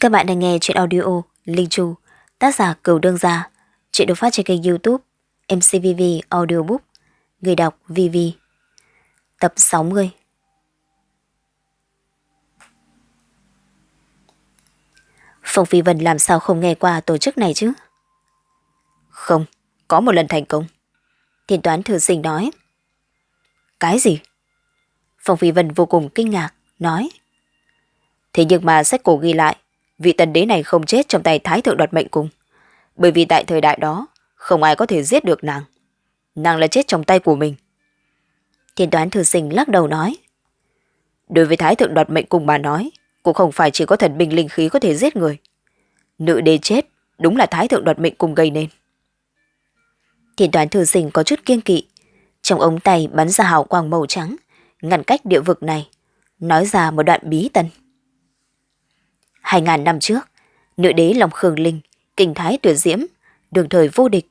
Các bạn đang nghe chuyện audio Linh Chu, tác giả Cửu Đương Gia. Chuyện được phát trên kênh youtube MCVV Audiobook, người đọc VV. Tập 60 Phong Phi Vân làm sao không nghe qua tổ chức này chứ? Không, có một lần thành công. Thiên toán thư sinh nói. Cái gì? Phong Phi Vân vô cùng kinh ngạc, nói. Thế nhưng mà sách cổ ghi lại, vị tần đế này không chết trong tay thái thượng đoạt mệnh cung. Bởi vì tại thời đại đó, không ai có thể giết được nàng. Nàng là chết trong tay của mình. Thiên toán thư sinh lắc đầu nói. Đối với thái thượng đoạt mệnh cung bà nói, cũng không phải chỉ có thần binh linh khí có thể giết người. Nữ đế chết, đúng là thái thượng đoạt mệnh cung gây nên. Thiên toán thư sinh có chút kiêng kỵ. Trong ống tay bắn ra hào quang màu trắng, ngăn cách địa vực này, nói ra một đoạn bí tân. Hai ngàn năm trước, nữ đế Long Khương Linh, kinh thái tuyệt diễm, đường thời vô địch,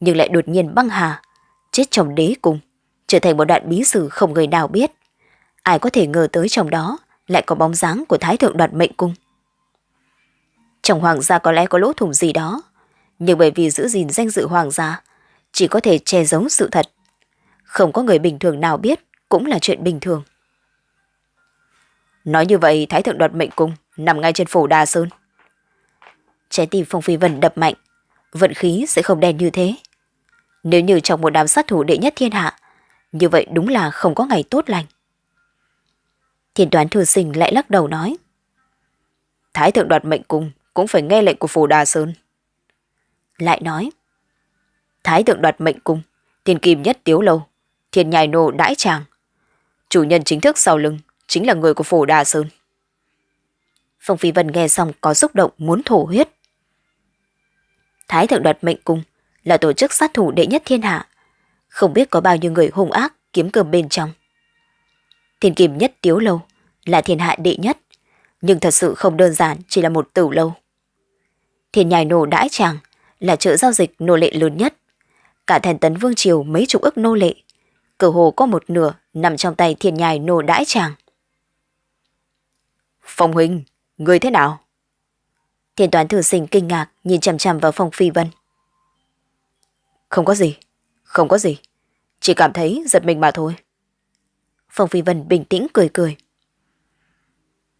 nhưng lại đột nhiên băng hà, chết trong đế cùng, trở thành một đoạn bí sử không người nào biết. Ai có thể ngờ tới trong đó lại có bóng dáng của thái thượng đoạt mệnh cung. Trong hoàng gia có lẽ có lỗ thủng gì đó, nhưng bởi vì giữ gìn danh dự hoàng gia, chỉ có thể che giấu sự thật. Không có người bình thường nào biết cũng là chuyện bình thường. Nói như vậy Thái Thượng đoạt mệnh cung nằm ngay trên phủ Đà Sơn. Trái tim Phong Phi Vân đập mạnh, vận khí sẽ không đen như thế. Nếu như trong một đám sát thủ đệ nhất thiên hạ, như vậy đúng là không có ngày tốt lành. Thiên toán thư sinh lại lắc đầu nói. Thái thượng đoạt mệnh cung cũng phải nghe lệnh của phủ Đà Sơn. Lại nói. Thái thượng đoạt mệnh cung, thiên kim nhất tiếu lâu, thiên nhài nô đãi tràng. Chủ nhân chính thức sau lưng chính là người của phủ Đà Sơn. Phong Phi Vân nghe xong có xúc động muốn thổ huyết. Thái thượng đoạt mệnh cung là tổ chức sát thủ đệ nhất thiên hạ. Không biết có bao nhiêu người hung ác kiếm cơm bên trong. Thiên kim nhất tiếu lâu là thiên hạ đệ nhất, nhưng thật sự không đơn giản chỉ là một tử lâu. Thiên nhài nổ đãi tràng là chợ giao dịch nô lệ lớn nhất. Cả thành tấn vương triều mấy chục ức nô lệ. cửa hồ có một nửa nằm trong tay thiên nhài nô đãi tràng. Phong huynh, người thế nào? Thiên toán thư sinh kinh ngạc nhìn chằm chằm vào phong phi vân. Không có gì, không có gì. Chỉ cảm thấy giật mình mà thôi. Phong phi vân bình tĩnh cười cười.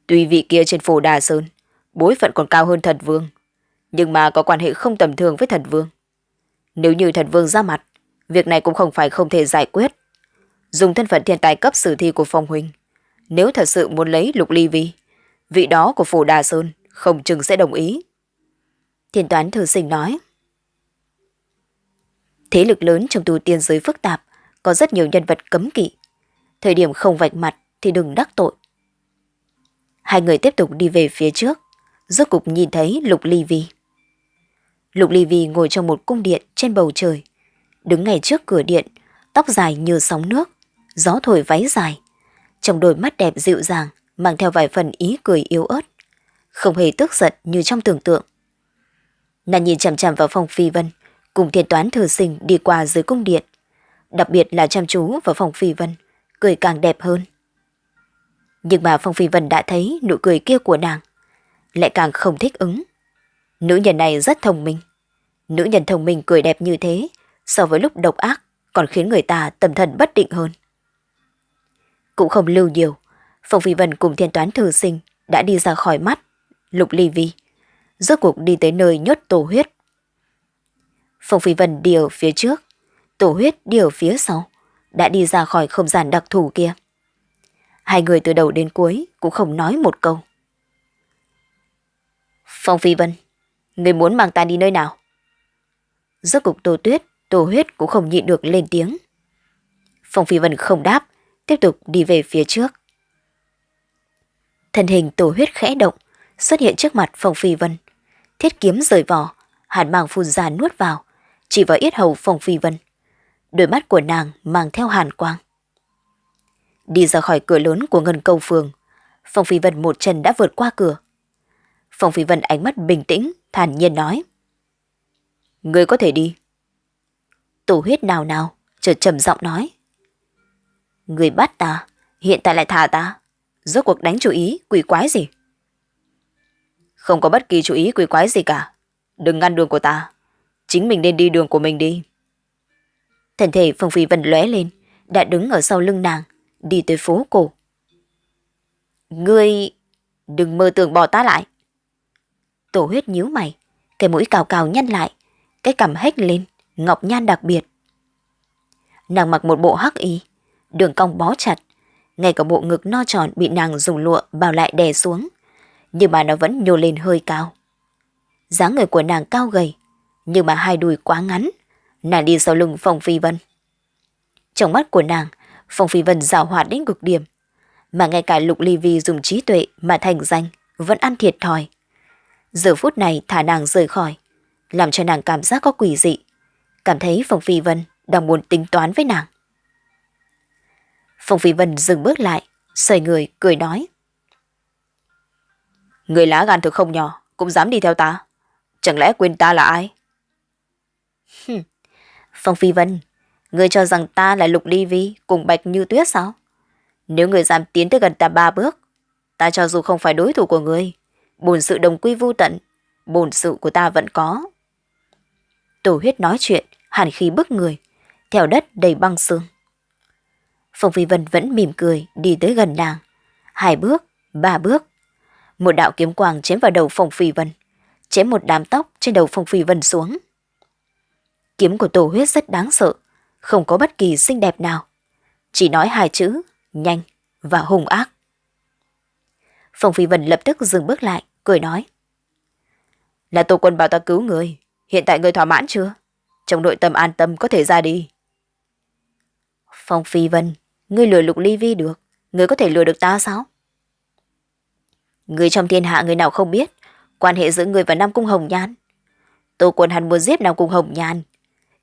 Tuy vị kia trên phủ Đà Sơn, bối phận còn cao hơn thần vương, nhưng mà có quan hệ không tầm thường với thần vương. Nếu như thần vương ra mặt, việc này cũng không phải không thể giải quyết. Dùng thân phận thiên tài cấp sử thi của phong huynh, nếu thật sự muốn lấy lục ly vi, vị đó của phủ Đà Sơn không chừng sẽ đồng ý. Thiên toán thư sinh nói. Thế lực lớn trong tu tiên giới phức tạp, có rất nhiều nhân vật cấm kỵ. Thời điểm không vạch mặt thì đừng đắc tội. Hai người tiếp tục đi về phía trước, rốt cục nhìn thấy Lục Ly Vi. Lục Ly Vi ngồi trong một cung điện trên bầu trời, đứng ngay trước cửa điện, tóc dài như sóng nước, gió thổi váy dài. Trong đôi mắt đẹp dịu dàng, mang theo vài phần ý cười yếu ớt, không hề tức giận như trong tưởng tượng. Nàng nhìn chằm chằm vào phòng phi vân, cùng thiên toán thừa sinh đi qua dưới cung điện. Đặc biệt là chăm chú vào phòng phi vân, cười càng đẹp hơn. Nhưng mà Phong Phi Vân đã thấy nụ cười kia của nàng, lại càng không thích ứng. Nữ nhân này rất thông minh. Nữ nhân thông minh cười đẹp như thế, so với lúc độc ác còn khiến người ta tâm thần bất định hơn. Cũng không lưu nhiều, Phong Phi Vân cùng thiên toán thư sinh đã đi ra khỏi mắt, lục ly vi. Rốt cuộc đi tới nơi nhốt tổ huyết. Phong Phi Vân đi ở phía trước, tổ huyết đi ở phía sau, đã đi ra khỏi không gian đặc thù kia. Hai người từ đầu đến cuối cũng không nói một câu. Phong Phi Vân, người muốn mang ta đi nơi nào? Rốt cục tổ tuyết, tổ huyết cũng không nhịn được lên tiếng. Phong Phi Vân không đáp, tiếp tục đi về phía trước. Thân hình tổ huyết khẽ động, xuất hiện trước mặt Phong Phi Vân. Thiết kiếm rời vỏ, hàn mang phun ra nuốt vào, chỉ vào yết hầu Phong Phi Vân. Đôi mắt của nàng mang theo hàn quang. Đi ra khỏi cửa lớn của ngân câu phường, Phong Phi Vân một chân đã vượt qua cửa. Phong Phi Vân ánh mắt bình tĩnh, thản nhiên nói. Người có thể đi. Tổ huyết nào nào, chợt trầm giọng nói. Người bắt ta, hiện tại lại thả ta. Rốt cuộc đánh chú ý, quỷ quái gì? Không có bất kỳ chú ý quỷ quái gì cả. Đừng ngăn đường của ta. Chính mình nên đi đường của mình đi. thần thể Phương Phi Vân lóe lên, đã đứng ở sau lưng nàng, đi tới phố cổ. Ngươi đừng mơ tưởng bỏ ta lại. Tổ huyết nhíu mày, cái mũi cào cào nhăn lại, cái cằm hếch lên, ngọc nhan đặc biệt. Nàng mặc một bộ hắc y, đường cong bó chặt, ngay cả bộ ngực no tròn bị nàng dùng lụa bao lại đè xuống, nhưng mà nó vẫn nhô lên hơi cao. dáng người của nàng cao gầy, nhưng mà hai đùi quá ngắn, nàng đi sau lưng Phong Phi Vân. Trong mắt của nàng, Phong Phi Vân rào hoạt đến cực điểm, mà ngay cả Lục Ly Vi dùng trí tuệ mà thành danh vẫn ăn thiệt thòi. Giờ phút này thả nàng rời khỏi, làm cho nàng cảm giác có quỷ dị, cảm thấy Phong Phi Vân đang muốn tính toán với nàng. Phong Phi Vân dừng bước lại, xoay người, cười nói. Người lá gan thực không nhỏ, cũng dám đi theo ta. Chẳng lẽ quên ta là ai? Phong Phi Vân, người cho rằng ta là Lục Ly Vi cùng Bạch Như Tuyết sao? Nếu người dám tiến tới gần ta ba bước, ta cho dù không phải đối thủ của người, bổn sự đồng quy vô tận, bổn sự của ta vẫn có. Tổ huyết nói chuyện, hàn khí bức người, theo đất đầy băng xương. Phong Phi Vân vẫn mỉm cười đi tới gần nàng. Hai bước, ba bước. Một đạo kiếm quang chém vào đầu Phong Phi Vân, chém một đám tóc trên đầu Phong Phi Vân xuống. Kiếm của tổ huyết rất đáng sợ, không có bất kỳ xinh đẹp nào. Chỉ nói hai chữ, nhanh và hung ác. Phong Phi Vân lập tức dừng bước lại, cười nói. Là tổ quân bảo ta cứu người, hiện tại người thỏa mãn chưa? Trong nội tâm an tâm có thể ra đi. Phong Phi Vân, ngươi lừa lục ly vi được, ngươi có thể lừa được ta sao? Người trong thiên hạ người nào không biết, quan hệ giữa người và Nam Cung Hồng Nhan. Tô Quân hắn muốn giết Nam Cung Hồng Nhan.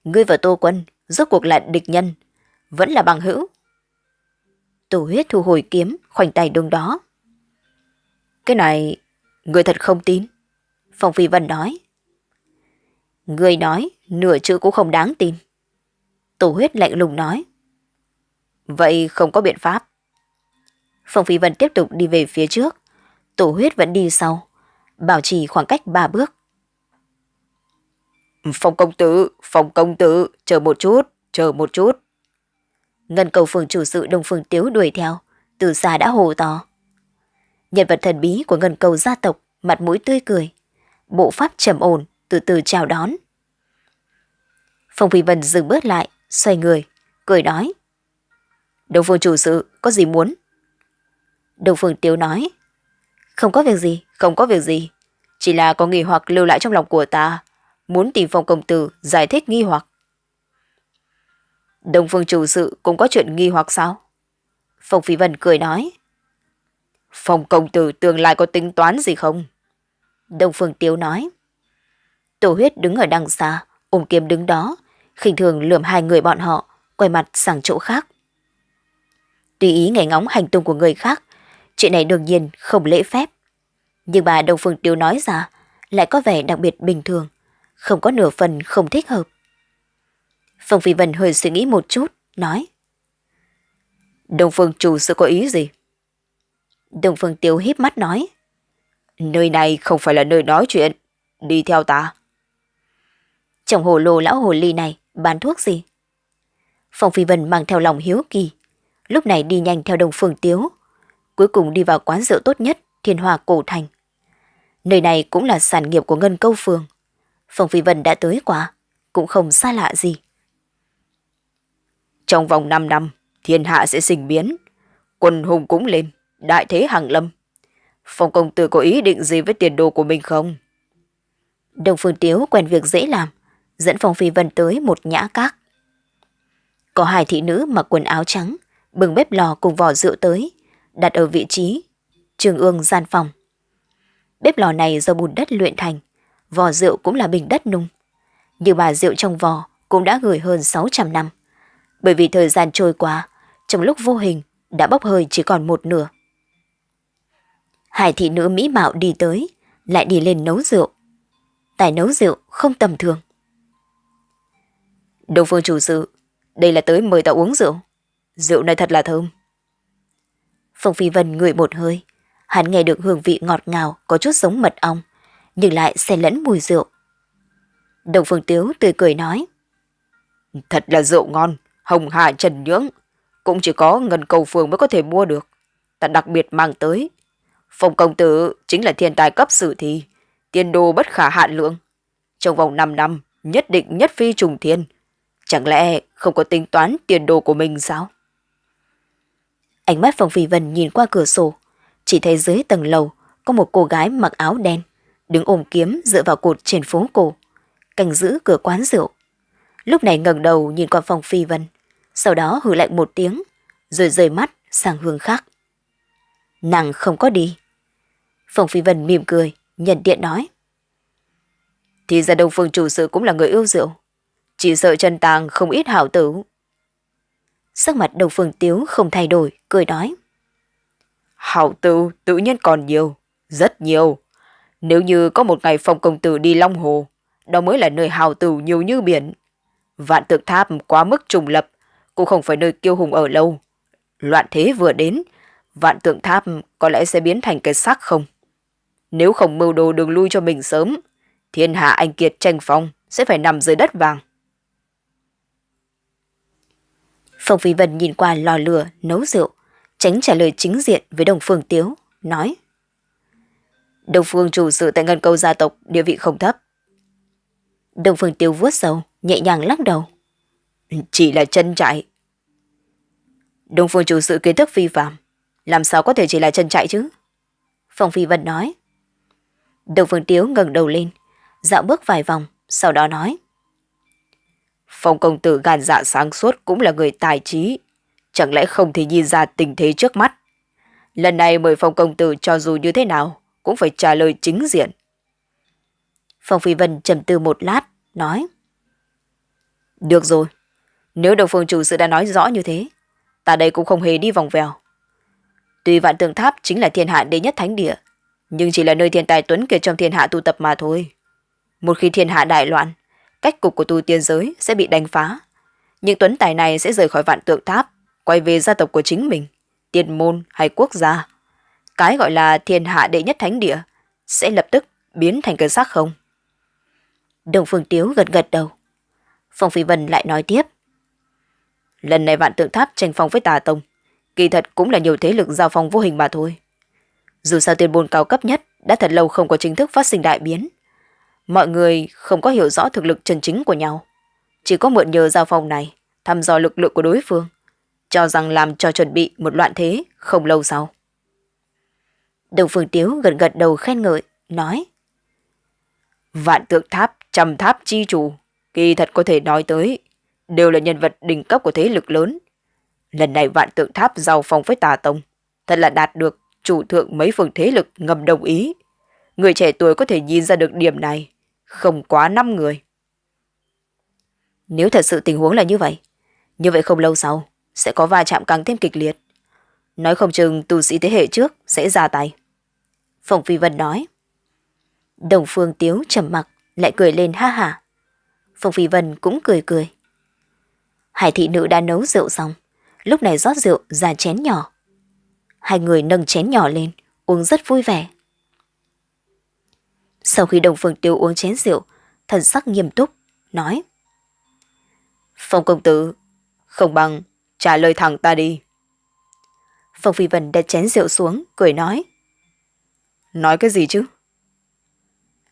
Ngươi và Tô Quân rốt cuộc là địch nhân, vẫn là bằng hữu. Tổ huyết thu hồi kiếm, khoảnh tay đường đó. Cái này, người thật không tin. Phong Phi Vân nói. Người nói, nửa chữ cũng không đáng tin. Tổ huyết lạnh lùng nói. Vậy không có biện pháp. Phong Phi Vân tiếp tục đi về phía trước. Tổ huyết vẫn đi sau. Bảo trì khoảng cách ba bước. Phong công tử, phong công tử, chờ một chút, chờ một chút. Ngân cầu phường chủ sự Đông Phương Tiếu đuổi theo, từ xa đã hồ to. Nhân vật thần bí của ngân cầu gia tộc, mặt mũi tươi cười. Bộ pháp trầm ổn, từ từ chào đón. Phong Phi Vân dừng bước lại, xoay người, cười nói. Đông Phương chủ sự, có gì muốn? Đông Phương Tiếu nói. Không có việc gì, không có việc gì. Chỉ là có nghi hoặc lưu lại trong lòng của ta. Muốn tìm phòng Công Tử giải thích nghi hoặc. Đông Phương chủ sự cũng có chuyện nghi hoặc sao? Phong Phi Vân cười nói. phòng Công Tử tương lai có tính toán gì không? Đông Phương Tiếu nói. Tổ huyết đứng ở đằng xa, ôm kiếm đứng đó, khinh thường lườm hai người bọn họ, quay mặt sang chỗ khác. Tùy ý nghe ngóng hành tung của người khác, chuyện này đương nhiên không lễ phép. Nhưng bà Đông Phương Tiêu nói ra lại có vẻ đặc biệt bình thường, không có nửa phần không thích hợp. Phong Phi Vân hơi suy nghĩ một chút, nói. Đông Phương chủ sự có ý gì? Đông Phương Tiêu híp mắt nói. Nơi này không phải là nơi nói chuyện, đi theo ta. Trong hồ lô lão hồ ly này bán thuốc gì? Phong Phi Vân mang theo lòng hiếu kỳ, lúc này đi nhanh theo Đông Phương Tiếu, cuối cùng đi vào quán rượu tốt nhất Thiên Hòa Cổ Thành. Nơi này cũng là sản nghiệp của Ngân Câu Phường. Phong Phi Vân đã tới qua, cũng không xa lạ gì. Trong vòng 5 năm, thiên hạ sẽ sinh biến, quân hùng cũng lên, đại thế hàng lâm. Phong công tử có ý định gì với tiền đồ của mình không? Đông Phương Tiếu quen việc dễ làm, dẫn Phong Phi Vân tới một nhã các. Có hai thị nữ mặc quần áo trắng, bừng bếp lò cùng vỏ rượu tới, đặt ở vị trí trường ương gian phòng. Bếp lò này do bùn đất luyện thành, vò rượu cũng là bình đất nung. Nhưng bà rượu trong vò cũng đã gửi hơn 600 năm. Bởi vì thời gian trôi qua, trong lúc vô hình đã bốc hơi chỉ còn một nửa. Hải thị nữ mỹ mạo đi tới, lại đi lên nấu rượu. Tài nấu rượu không tầm thường. Đông phương chủ sự, đây là tới mời ta uống rượu. Rượu này thật là thơm. Phong Phi Vân ngửi một hơi, hắn nghe được hương vị ngọt ngào có chút giống mật ong, nhưng lại xen lẫn mùi rượu. Đồng Phương Tiếu tươi cười nói. Thật là rượu ngon, hồng hà trần nhưỡng. Cũng chỉ có ngân cầu phường mới có thể mua được. Ta đặc biệt mang tới. Phong công tử chính là thiên tài cấp sử thi, tiên đồ bất khả hạn lượng. Trong vòng 5 năm, nhất định nhất phi trùng thiên. Chẳng lẽ không có tính toán tiền đồ của mình sao? Ánh mắt Phong Phi Vân nhìn qua cửa sổ, chỉ thấy dưới tầng lầu có một cô gái mặc áo đen, đứng ôm kiếm dựa vào cột trên phố cổ, canh giữ cửa quán rượu. Lúc này ngẩng đầu nhìn qua Phong Phi Vân, sau đó hừ lạnh một tiếng, rồi rời mắt sang hướng khác. Nàng không có đi. Phong Phi Vân mỉm cười, nhận điện nói. Thì ra Đông Phương chủ sự cũng là người yêu rượu. Chỉ sợ chân tàng không ít hảo tử. Sắc mặt đầu Phương Tiếu không thay đổi, cười nói. Hảo tử tự nhiên còn nhiều, rất nhiều. Nếu như có một ngày phong công tử đi Long Hồ, đó mới là nơi hào tử nhiều như biển. Vạn tượng tháp quá mức trùng lập, cũng không phải nơi kiêu hùng ở lâu. Loạn thế vừa đến, vạn tượng tháp có lẽ sẽ biến thành cái xác không. Nếu không mưu đồ đường lui cho mình sớm, thiên hạ anh kiệt tranh phong sẽ phải nằm dưới đất vàng. Phong Phi Vân nhìn qua lò lửa, nấu rượu, tránh trả lời chính diện với Đồng Phương Tiếu, nói. Đồng Phương chủ sự tại ngân câu gia tộc địa vị không thấp. Đồng Phương Tiếu vuốt sầu, nhẹ nhàng lắc đầu. Chỉ là chân chạy. Đồng Phương chủ sự kiến thức phi phạm, làm sao có thể chỉ là chân chạy chứ? Phong Phi Vân nói. Đồng Phương Tiếu ngẩng đầu lên, dạo bước vài vòng, sau đó nói. Phong công tử gan dạ sáng suốt cũng là người tài trí, chẳng lẽ không thể nhìn ra tình thế trước mắt. Lần này mời phong công tử cho dù như thế nào, cũng phải trả lời chính diện. Phong Phi Vân trầm tư một lát, nói. Được rồi, nếu đồng phương chủ sự đã nói rõ như thế, ta đây cũng không hề đi vòng vèo. Tuy vạn Tường tháp chính là thiên hạ đệ nhất thánh địa, nhưng chỉ là nơi thiên tài tuấn kiệt trong thiên hạ tu tập mà thôi. Một khi thiên hạ đại loạn, cách cục của tu tiên giới sẽ bị đánh phá. Những tuấn tài này sẽ rời khỏi vạn tượng tháp, quay về gia tộc của chính mình, tiên môn hay quốc gia. Cái gọi là thiên hạ đệ nhất thánh địa sẽ lập tức biến thành cơn xác không. Đồng Phương Tiếu gật gật đầu. Phong Phi Vân lại nói tiếp. Lần này vạn tượng tháp tranh phong với tà tông, kỳ thật cũng là nhiều thế lực giao phong vô hình mà thôi. Dù sao tiên môn cao cấp nhất đã thật lâu không có chính thức phát sinh đại biến. Mọi người không có hiểu rõ thực lực chân chính của nhau. Chỉ có mượn nhờ giao phòng này, thăm dò lực lượng của đối phương, cho rằng làm cho chuẩn bị một loạn thế không lâu sau. Đồng Phương Tiếu gật gật đầu khen ngợi, nói. Vạn tượng tháp, trầm tháp chi chủ, kỳ thật có thể nói tới, đều là nhân vật đỉnh cấp của thế lực lớn. Lần này vạn tượng tháp giao phòng với tà tông, thật là đạt được chủ thượng mấy phương thế lực ngầm đồng ý. Người trẻ tuổi có thể nhìn ra được điểm này, không quá 5 người. Nếu thật sự tình huống là như vậy, như vậy không lâu sau, sẽ có va chạm càng thêm kịch liệt. Nói không chừng tu sĩ thế hệ trước sẽ ra tay. Phòng Phi Vân nói. Đồng Phương Tiếu trầm mặc lại cười lên ha hả. Phòng Phi Vân cũng cười cười. Hải thị nữ đã nấu rượu xong, lúc này rót rượu ra chén nhỏ. Hai người nâng chén nhỏ lên, uống rất vui vẻ. Sau khi Đồng Phương Tiêu uống chén rượu, thần sắc nghiêm túc, nói. Phong công tử, không bằng trả lời thẳng ta đi. Phong Phi Vân đặt chén rượu xuống, cười nói. Nói cái gì chứ?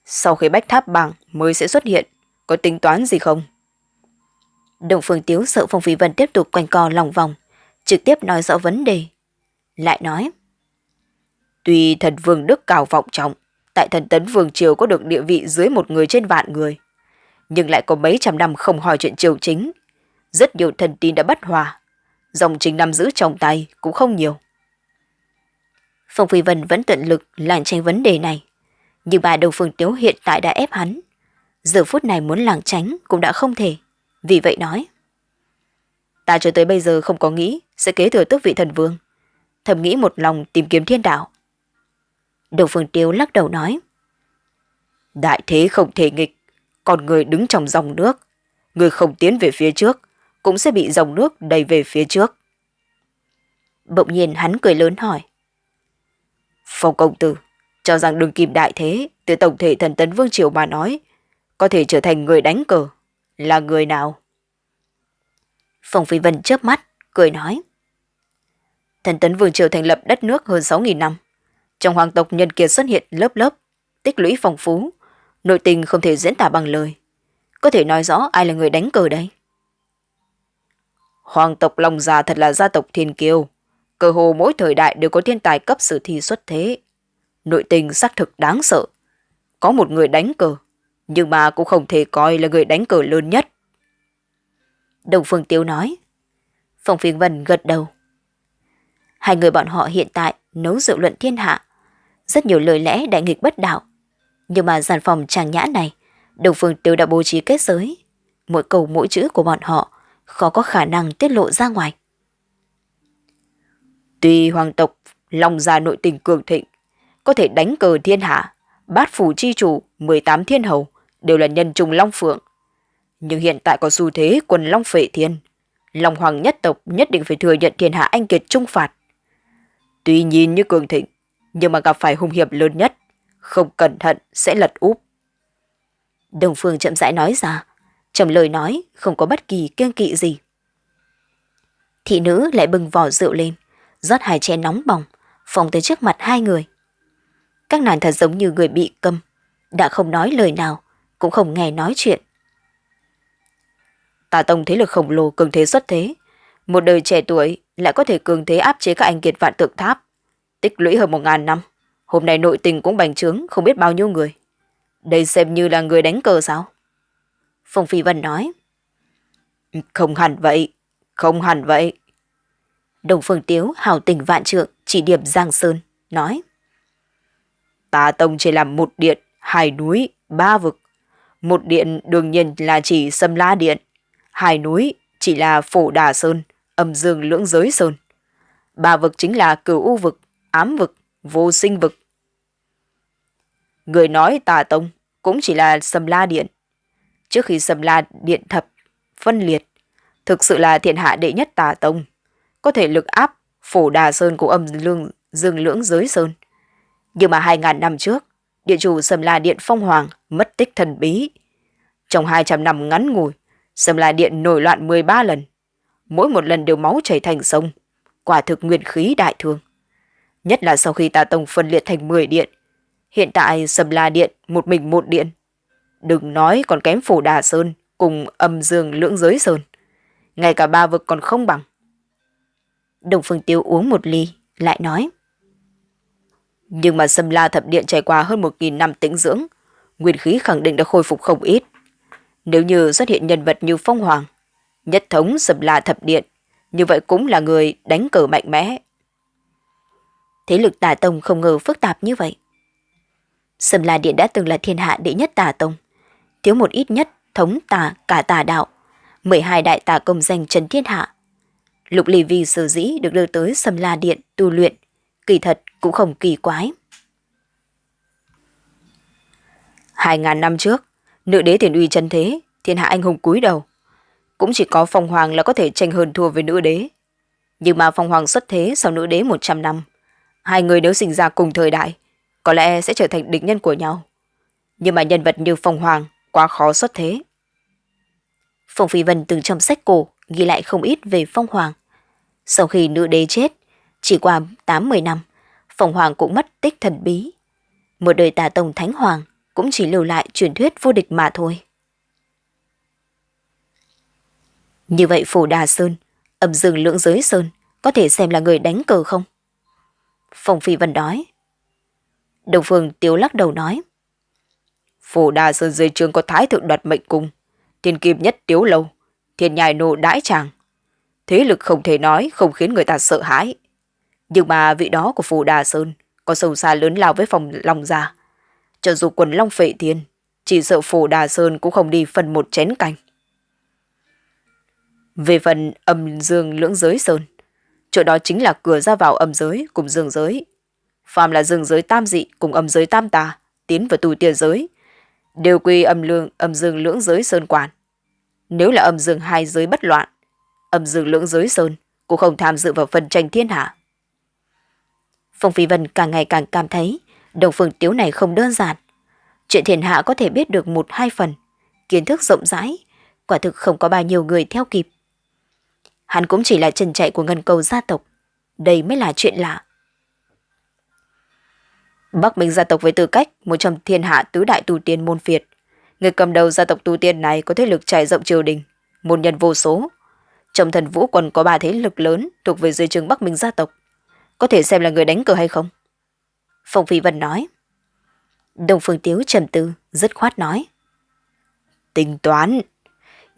Sau khi bách tháp bảng mới sẽ xuất hiện, có tính toán gì không? Đồng Phương Tiếu sợ Phong Phi Vân tiếp tục quanh co lòng vòng, trực tiếp nói rõ vấn đề. Lại nói. Tuy thần vương đức cao vọng trọng, tại thần tấn vương triều có được địa vị dưới một người trên vạn người, nhưng lại có mấy trăm năm không hỏi chuyện triều chính. Rất nhiều thần tín đã bất hòa, dòng chính nắm giữ trong tay cũng không nhiều. Phong Phi Vân vẫn tận lực làng tranh vấn đề này, nhưng bà Đồng Phương Tiếu hiện tại đã ép hắn. Giờ phút này muốn làng tránh cũng đã không thể, vì vậy nói. Ta cho tới bây giờ không có nghĩ sẽ kế thừa tước vị thần vương, thầm nghĩ một lòng tìm kiếm thiên đạo. Đồng Phương Tiếu lắc đầu nói. Đại thế không thể nghịch, còn người đứng trong dòng nước, người không tiến về phía trước, cũng sẽ bị dòng nước đầy về phía trước. Bỗng nhiên hắn cười lớn hỏi. Phong công tử, cho rằng đường kim đại thế, từ tổng thể thần tấn vương triều mà nói, có thể trở thành người đánh cờ, là người nào? Phong Phi Vân chớp mắt, cười nói. Thần tấn vương triều thành lập đất nước hơn 6.000 năm. Trong hoàng tộc nhân kiệt xuất hiện lớp lớp, tích lũy phong phú, nội tình không thể diễn tả bằng lời. Có thể nói rõ ai là người đánh cờ đây? Hoàng tộc Long Gia thật là gia tộc thiên kiêu. Cơ hồ mỗi thời đại đều có thiên tài cấp sử thi xuất thế. Nội tình xác thực đáng sợ. Có một người đánh cờ, nhưng mà cũng không thể coi là người đánh cờ lớn nhất. Đồng Phương Tiêu nói. Phong Phiên Vân gật đầu. Hai người bọn họ hiện tại nấu rượu luận thiên hạ. Rất nhiều lời lẽ đại nghịch bất đạo. Nhưng mà giàn phòng tràng nhã này, Đồng Phương Tiêu đã bố trí kết giới. Mỗi câu mỗi chữ của bọn họ khó có khả năng tiết lộ ra ngoài. Tuy hoàng tộc lòng gia nội tình cường thịnh, có thể đánh cờ thiên hạ, bát phủ chi chủ, 18 thiên hầu đều là nhân trùng long phượng. Nhưng hiện tại có xu thế quần long phệ thiên, Long Hoàng nhất tộc nhất định phải thừa nhận thiên hạ anh kiệt trung phạt. Tuy nhìn như cường thịnh, nhưng mà gặp phải hung hiểm lớn nhất, không cẩn thận sẽ lật úp. Đồng Phương chậm rãi nói ra, trầm lời nói không có bất kỳ kiêng kỵ gì. Thị nữ lại bưng vỏ rượu lên, rót hai chén nóng bỏng, phóng tới trước mặt hai người. Các nàng thật giống như người bị câm, đã không nói lời nào, cũng không nghe nói chuyện. Tà Tông thế lực khổng lồ cường thế xuất thế, một đời trẻ tuổi lại có thể cường thế áp chế các anh kiệt vạn tượng tháp, tích lũy hơn một ngàn năm. Hôm nay nội tình cũng bành trướng không biết bao nhiêu người. Đây xem như là người đánh cờ sao? Phong Phi Vân nói. Không hẳn vậy, không hẳn vậy. Đồng Phương Tiếu hào tình vạn trượng chỉ điểm Giang Sơn, nói. Tà Tông chỉ làm một điện, hai núi, ba vực. Một điện đương nhiên là chỉ Sâm La Điện. Hai núi chỉ là Phổ Đà Sơn, âm dương lưỡng giới Sơn. Ba vực chính là cửu u vực, ám vực, vô sinh vực. Người nói tà tông cũng chỉ là sầm La Điện. Trước khi sầm La Điện thập, phân liệt, thực sự là thiện hạ đệ nhất tà tông, có thể lực áp Phổ Đà Sơn của âm lương dương lưỡng giới Sơn. Nhưng mà hai ngàn năm trước, địa chủ sầm La Điện Phong Hoàng mất tích thần bí. Trong 200 năm ngắn ngủi, sầm La Điện nổi loạn 13 lần. Mỗi một lần đều máu chảy thành sông. Quả thực nguyên khí đại thương. Nhất là sau khi tà tông phân liệt thành 10 điện. Hiện tại sầm La Điện một mình một điện. Đừng nói còn kém Phổ Đà Sơn cùng âm dương lưỡng giới Sơn. Ngay cả ba vực còn không bằng. Đồng Phương Tiêu uống một ly, lại nói. Nhưng mà Sâm La Thập Điện trải qua hơn 1.000 năm tĩnh dưỡng, nguyên khí khẳng định đã khôi phục không ít. Nếu như xuất hiện nhân vật như Phong Hoàng, nhất thống Sâm La Thập Điện, như vậy cũng là người đánh cờ mạnh mẽ. Thế lực tà tông không ngờ phức tạp như vậy. sầm La Điện đã từng là thiên hạ đệ nhất tà tông, thiếu một ít nhất thống tà cả tà đạo, 12 đại tà công danh trần thiên hạ. Lục Lì Vi sở dĩ được đưa tới sầm La Điện tu luyện, kỳ thật cũng không kỳ quái. Hai ngàn năm trước, nữ đế thiền uy chân thế, thiên hạ anh hùng cúi đầu. Cũng chỉ có Phong Hoàng là có thể tranh hơn thua với nữ đế. Nhưng mà Phong Hoàng xuất thế sau nữ đế 100 năm. Hai người nếu sinh ra cùng thời đại, có lẽ sẽ trở thành địch nhân của nhau. Nhưng mà nhân vật như Phong Hoàng quá khó xuất thế. Phong Phi Vân từng trong sách cổ ghi lại không ít về Phong Hoàng. Sau khi nữ đế chết, chỉ qua 8-10 năm, Phong Hoàng cũng mất tích thần bí. Một đời tà tông Thánh Hoàng cũng chỉ lưu lại truyền thuyết vô địch mà thôi. Như vậy Phổ Đà Sơn, âm dương lưỡng giới Sơn, có thể xem là người đánh cờ không? Phong Phi Vân nói. Đồng Phương Tiếu lắc đầu nói. phủ Đà Sơn dưới trường có thái thượng đoạt mệnh cung, thiên kim nhất tiếu lâu, thiên nhài nô đãi chàng, Thế lực không thể nói không khiến người ta sợ hãi. Nhưng mà vị đó của phủ Đà Sơn có sâu xa lớn lao với phòng Long Gia. Cho dù quần Long Phệ Thiên, chỉ sợ phủ Đà Sơn cũng không đi phần một chén canh. Về phần âm dương lưỡng giới Sơn, chỗ đó chính là cửa ra vào âm giới cùng dương giới. Phàm là dương giới tam dị cùng âm giới tam tà, tiến vào tù tiền giới, đều quy âm lương âm dương lưỡng giới Sơn quản. Nếu là âm dương hai giới bất loạn, âm dương lưỡng giới Sơn cũng không tham dự vào phần tranh thiên hạ. Phong Phi Vân càng ngày càng cảm thấy Đồng Phương Tiếu này không đơn giản. Chuyện thiên hạ có thể biết được một hai phần, kiến thức rộng rãi, quả thực không có bao nhiêu người theo kịp. Hắn cũng chỉ là trần chạy của ngân cầu gia tộc, đây mới là chuyện lạ. Bắc Minh gia tộc với tư cách một trong thiên hạ tứ đại tu tiên môn phiệt. Người cầm đầu gia tộc tu tiên này có thế lực trải rộng triều đình, môn nhân vô số. Trong thần vũ còn có ba thế lực lớn thuộc về dưới trường Bắc Minh gia tộc. Có thể xem là người đánh cờ hay không? Phong Phi Vân nói. Đồng Phương Tiếu trầm tư, rất khoát nói. Tính toán.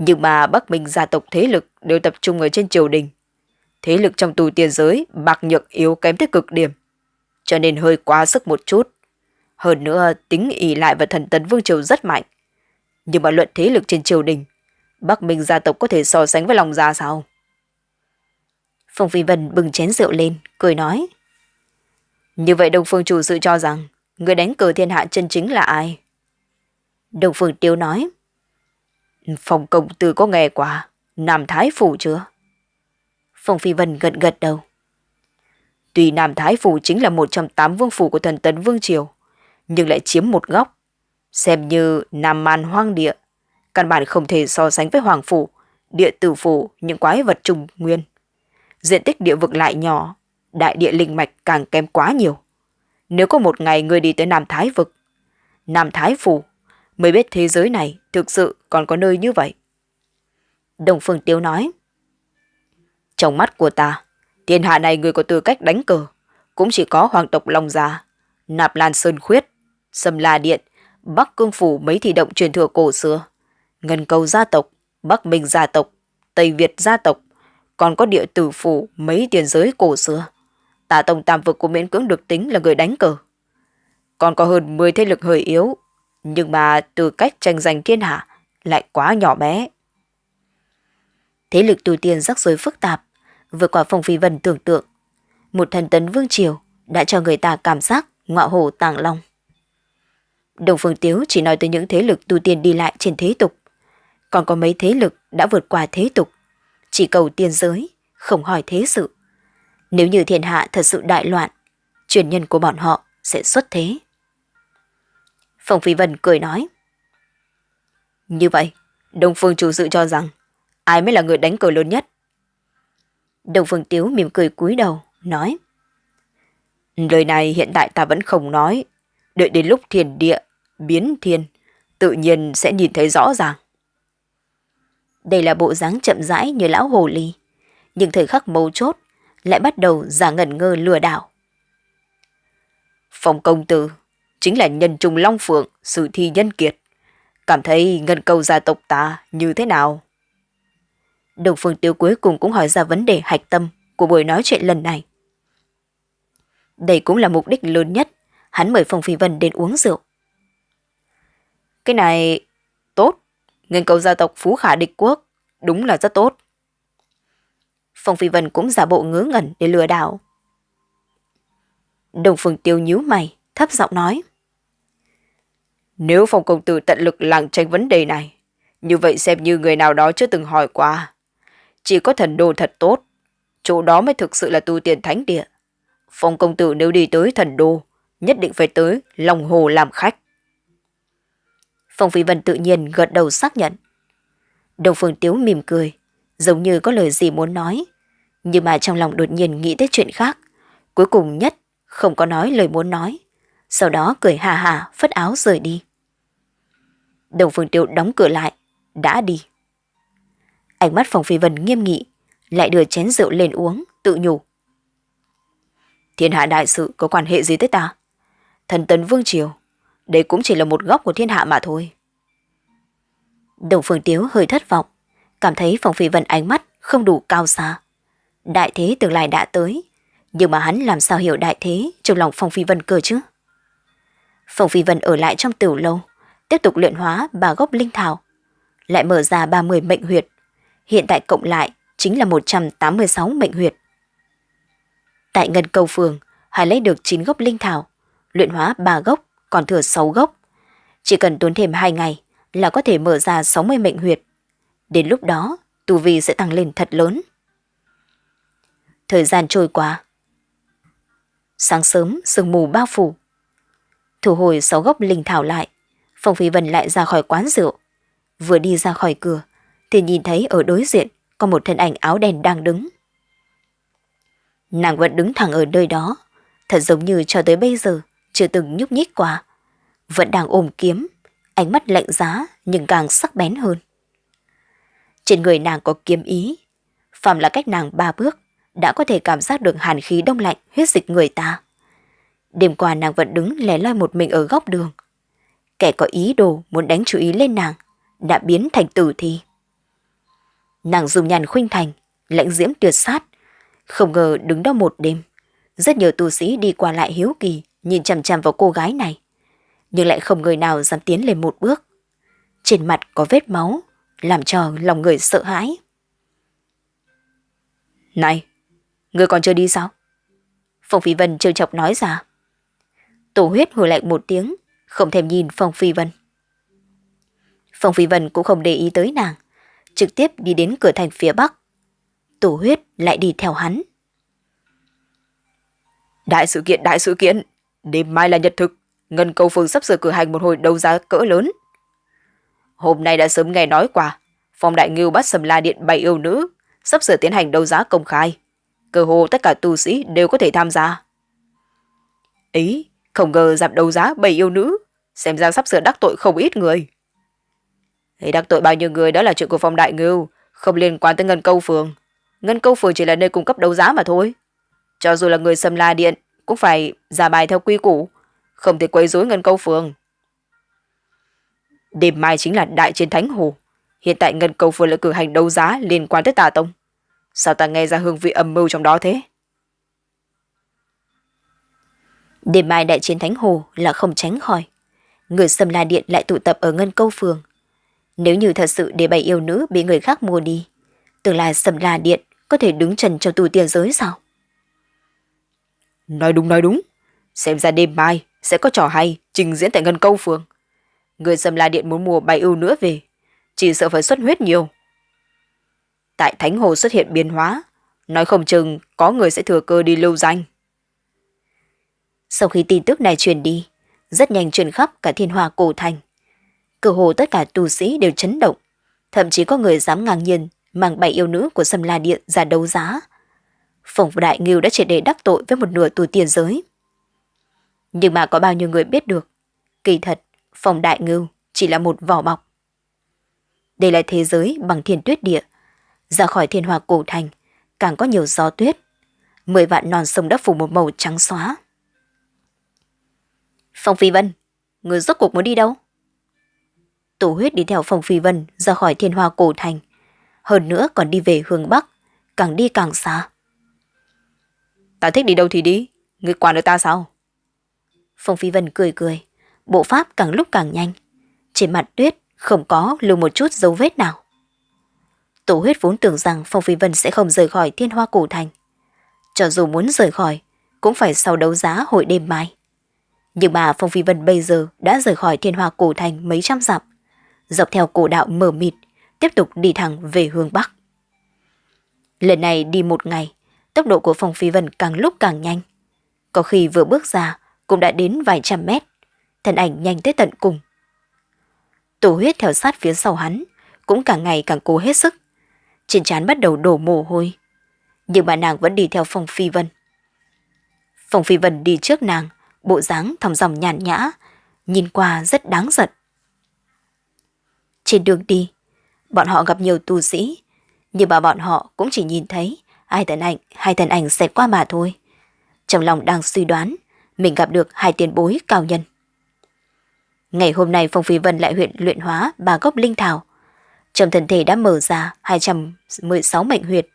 Nhưng mà Bắc Minh gia tộc thế lực đều tập trung ở trên triều đình. Thế lực trong tù tiên giới bạc nhược yếu kém tới cực điểm. Cho nên hơi quá sức một chút. Hơn nữa tính ỉ lại và thần tấn vương triều rất mạnh. Nhưng mà luận thế lực trên triều đình, Bắc Minh gia tộc có thể so sánh với lòng gia sao? Phong Phi Vân bừng chén rượu lên, cười nói. Như vậy Đông Phương chủ sự cho rằng người đánh cờ thiên hạ chân chính là ai? Đông Phương Tiêu nói phòng công tử có nghe qua Nam Thái Phủ chưa? Phong Phi Vân gật gật đầu. Tuy Nam Thái Phủ chính là một trong tám vương phủ của thần tấn Vương Triều, nhưng lại chiếm một góc, xem như Nam Man hoang địa. Căn bản không thể so sánh với Hoàng Phủ, địa tử phủ, những quái vật trùng nguyên. Diện tích địa vực lại nhỏ, đại địa linh mạch càng kém quá nhiều. Nếu có một ngày người đi tới Nam Thái vực, Nam Thái Phủ, mới biết thế giới này thực sự còn có nơi như vậy. Đồng Phương Tiếu nói, Trong mắt của ta, thiên hạ này người có tư cách đánh cờ, cũng chỉ có hoàng tộc Long Gia, Nạp Lan Sơn Khuyết, Sâm La Điện, Bắc Cương Phủ mấy thị động truyền thừa cổ xưa, Ngân Cầu gia tộc, Bắc Minh gia tộc, Tây Việt gia tộc, còn có địa tử phủ mấy tiền giới cổ xưa. Tả tông tam vực của miễn cưỡng được tính là người đánh cờ. Còn có hơn 10 thế lực hơi yếu, nhưng mà từ cách tranh giành thiên hạ lại quá nhỏ bé. Thế lực tu tiên rắc rối phức tạp, vượt qua phong phi vân tưởng tượng. Một thần tấn vương triều đã cho người ta cảm giác ngọa hổ tàng long. Đồng Phương Tiếu chỉ nói tới những thế lực tu tiên đi lại trên thế tục. Còn có mấy thế lực đã vượt qua thế tục. Chỉ cầu tiên giới, không hỏi thế sự. Nếu như thiên hạ thật sự đại loạn, truyền nhân của bọn họ sẽ xuất thế. Phong Phi Vân cười nói. Như vậy, Đông Phương chủ sự cho rằng ai mới là người đánh cờ lớn nhất? Đông Phương Tiếu mỉm cười cúi đầu, nói. Lời này hiện tại ta vẫn không nói. Đợi đến lúc thiền địa, biến thiên, tự nhiên sẽ nhìn thấy rõ ràng. Đây là bộ dáng chậm rãi như lão hồ ly, nhưng thời khắc mấu chốt lại bắt đầu giả ngẩn ngơ lừa đảo. Phòng công tử chính là nhân trùng long phượng, sự thi nhân kiệt. Cảm thấy ngân cầu gia tộc ta như thế nào? Đồng phương tiêu cuối cùng cũng hỏi ra vấn đề hạch tâm của buổi nói chuyện lần này. Đây cũng là mục đích lớn nhất, hắn mời Phong Phi Vân đến uống rượu. Cái này tốt, ngân cầu gia tộc Phú Khả địch quốc, đúng là rất tốt. Phong Phi Vân cũng giả bộ ngớ ngẩn để lừa đảo. Đồng Phương Tiêu nhíu mày, thấp giọng nói. Nếu Phong Công Tử tận lực làng tranh vấn đề này, như vậy xem như người nào đó chưa từng hỏi qua. Chỉ có thần đô thật tốt, chỗ đó mới thực sự là tu tiền thánh địa. Phong Công Tử nếu đi tới thần đô, nhất định phải tới lòng hồ làm khách. Phong Phi Vân tự nhiên gật đầu xác nhận. Đồng Phương Tiếu mỉm cười, giống như có lời gì muốn nói, nhưng mà trong lòng đột nhiên nghĩ tới chuyện khác. Cuối cùng nhất không có nói lời muốn nói, sau đó cười hà hà phất áo rời đi. Đồng Phương Tiêu đóng cửa lại, đã đi. Ánh mắt Phong Phi Vân nghiêm nghị, lại đưa chén rượu lên uống, tự nhủ. Thiên hạ đại sự có quan hệ gì tới ta? Thần tấn Vương Triều, đây cũng chỉ là một góc của thiên hạ mà thôi. Đồng Phương Tiếu hơi thất vọng, cảm thấy Phong Phi Vân ánh mắt không đủ cao xa. Đại thế tương lai đã tới, nhưng mà hắn làm sao hiểu đại thế trong lòng Phong Phi Vân cơ chứ? Phong Phi Vân ở lại trong tiểu lâu, tiếp tục luyện hóa ba gốc linh thảo, lại mở ra 30 mệnh huyệt. Hiện tại cộng lại chính là 186 mệnh huyệt. Tại Ngân Cầu Phường, Hải lấy được 9 gốc linh thảo, luyện hóa 3 gốc, còn thừa 6 gốc. Chỉ cần tốn thêm 2 ngày là có thể mở ra 60 mệnh huyệt. Đến lúc đó, tu vi sẽ tăng lên thật lớn. Thời gian trôi qua. Sáng sớm, sương mù bao phủ. Thu hồi 6 gốc linh thảo lại, Phong Phi Vân lại ra khỏi quán rượu. Vừa đi ra khỏi cửa, thì nhìn thấy ở đối diện có một thân ảnh áo đen đang đứng. Nàng vẫn đứng thẳng ở nơi đó, thật giống như cho tới bây giờ chưa từng nhúc nhích qua. Vẫn đang ôm kiếm, ánh mắt lạnh giá nhưng càng sắc bén hơn. Trên người nàng có kiếm ý, phàm là cách nàng ba bước, đã có thể cảm giác được hàn khí đông lạnh huyết dịch người ta. Đêm qua nàng vẫn đứng lẻ loi một mình ở góc đường. Kẻ có ý đồ muốn đánh chú ý lên nàng, đã biến thành tử thi. Nàng dùng nhàn khuynh thành, lãnh diễm tuyệt sát, không ngờ đứng đó một đêm. Rất nhiều tu sĩ đi qua lại hiếu kỳ, nhìn chằm chằm vào cô gái này. Nhưng lại không người nào dám tiến lên một bước. Trên mặt có vết máu, làm cho lòng người sợ hãi. Này, người còn chưa đi sao? Phong Phi Vân trêu chọc nói ra. Tổ huyết hồi lạnh một tiếng, không thèm nhìn Phong Phi Vân. Phong Phi Vân cũng không để ý tới nàng, trực tiếp đi đến cửa thành phía bắc. Tổ huyết lại đi theo hắn. Đại sự kiện, đại sự kiện, đêm mai là nhật thực, Ngân Câu Phương sắp sửa cử hành một hồi đấu giá cỡ lớn. Hôm nay đã sớm nghe nói qua, Phong Đại Ngưu bắt Sầm La Điện bảy yêu nữ, sắp sửa tiến hành đấu giá công khai. Cơ hồ tất cả tu sĩ đều có thể tham gia. Ý, không ngờ giảm đấu giá bảy yêu nữ, xem ra sắp sửa đắc tội không ít người. Thì đắc tội bao nhiêu người đó là chuyện của Phong Đại Ngưu, không liên quan tới Ngân Câu Phường. Ngân Câu Phường chỉ là nơi cung cấp đấu giá mà thôi. Cho dù là người Sầm La Điện, cũng phải ra bài theo quy củ, không thể quấy rối Ngân Câu Phường. Đêm mai chính là đại chiến Thánh Hồ. Hiện tại Ngân Câu Phường lại cử hành đấu giá liên quan tới tà tông. Sao ta nghe ra hương vị âm mưu trong đó thế? Đêm mai đại chiến Thánh Hồ là không tránh khỏi. Người xâm La Điện lại tụ tập ở Ngân Câu Phường. Nếu như thật sự để bảy yêu nữ bị người khác mua đi, tương lai xâm La Điện có thể đứng trần cho tù tiền giới sao? Nói đúng nói đúng. Xem ra đêm mai sẽ có trò hay trình diễn tại Ngân Câu Phường. Người xâm La Điện muốn mua bảy yêu nữa về, chỉ sợ phải xuất huyết nhiều. Tại Thánh Hồ xuất hiện biến hóa, nói không chừng có người sẽ thừa cơ đi lưu danh. Sau khi tin tức này truyền đi, rất nhanh truyền khắp cả thiên hòa cổ thành. Cơ hồ tất cả tu sĩ đều chấn động, thậm chí có người dám ngang nhiên mang bảy yêu nữ của Sâm La Điện ra đấu giá. Phổng Đại Ngưu đã triệt để đắc tội với một nửa tù tiền giới. Nhưng mà có bao nhiêu người biết được, kỳ thật, Phổng Đại Ngưu chỉ là một vỏ bọc. Đây là thế giới bằng thiên tuyết địa, ra khỏi thiên hòa cổ thành, càng có nhiều gió tuyết. Mười vạn non sông đã phủ một màu trắng xóa. Phong Phi Vân, người rốt cuộc muốn đi đâu? Tổ huyết đi theo Phong Phi Vân ra khỏi thiên hoa cổ thành. Hơn nữa còn đi về hướng Bắc, càng đi càng xa. Ta thích đi đâu thì đi, người quản được ta sao? Phong Phi Vân cười cười, bộ pháp càng lúc càng nhanh. Trên mặt tuyết không có lưu một chút dấu vết nào. Tổ huyết vốn tưởng rằng Phong Phi Vân sẽ không rời khỏi thiên hoa cổ thành. Cho dù muốn rời khỏi, cũng phải sau đấu giá hội đêm mai. Nhưng mà Phong Phi Vân bây giờ đã rời khỏi thiên hoa cổ thành mấy trăm dặm, dọc theo cổ đạo mờ mịt, tiếp tục đi thẳng về hướng Bắc. Lần này đi một ngày, tốc độ của Phong Phi Vân càng lúc càng nhanh. Có khi vừa bước ra cũng đã đến vài trăm mét, thân ảnh nhanh tới tận cùng. Tổ huyết theo sát phía sau hắn, cũng càng ngày càng cố hết sức. Trên trán bắt đầu đổ mồ hôi. Nhưng mà nàng vẫn đi theo Phong Phi Vân. Phong Phi Vân đi trước nàng, bộ dáng thòng dòng nhàn nhã, nhìn qua rất đáng giận. Trên đường đi, bọn họ gặp nhiều tu sĩ, nhưng mà bọn họ cũng chỉ nhìn thấy hai thân ảnh, hai thân ảnh xẹt qua mà thôi. Trong lòng đang suy đoán, mình gặp được hai tiền bối cao nhân. Ngày hôm nay Phong Phi Vân lại huyện luyện hóa ba gốc linh thảo. Trong thân thể đã mở ra 216 mệnh huyệt.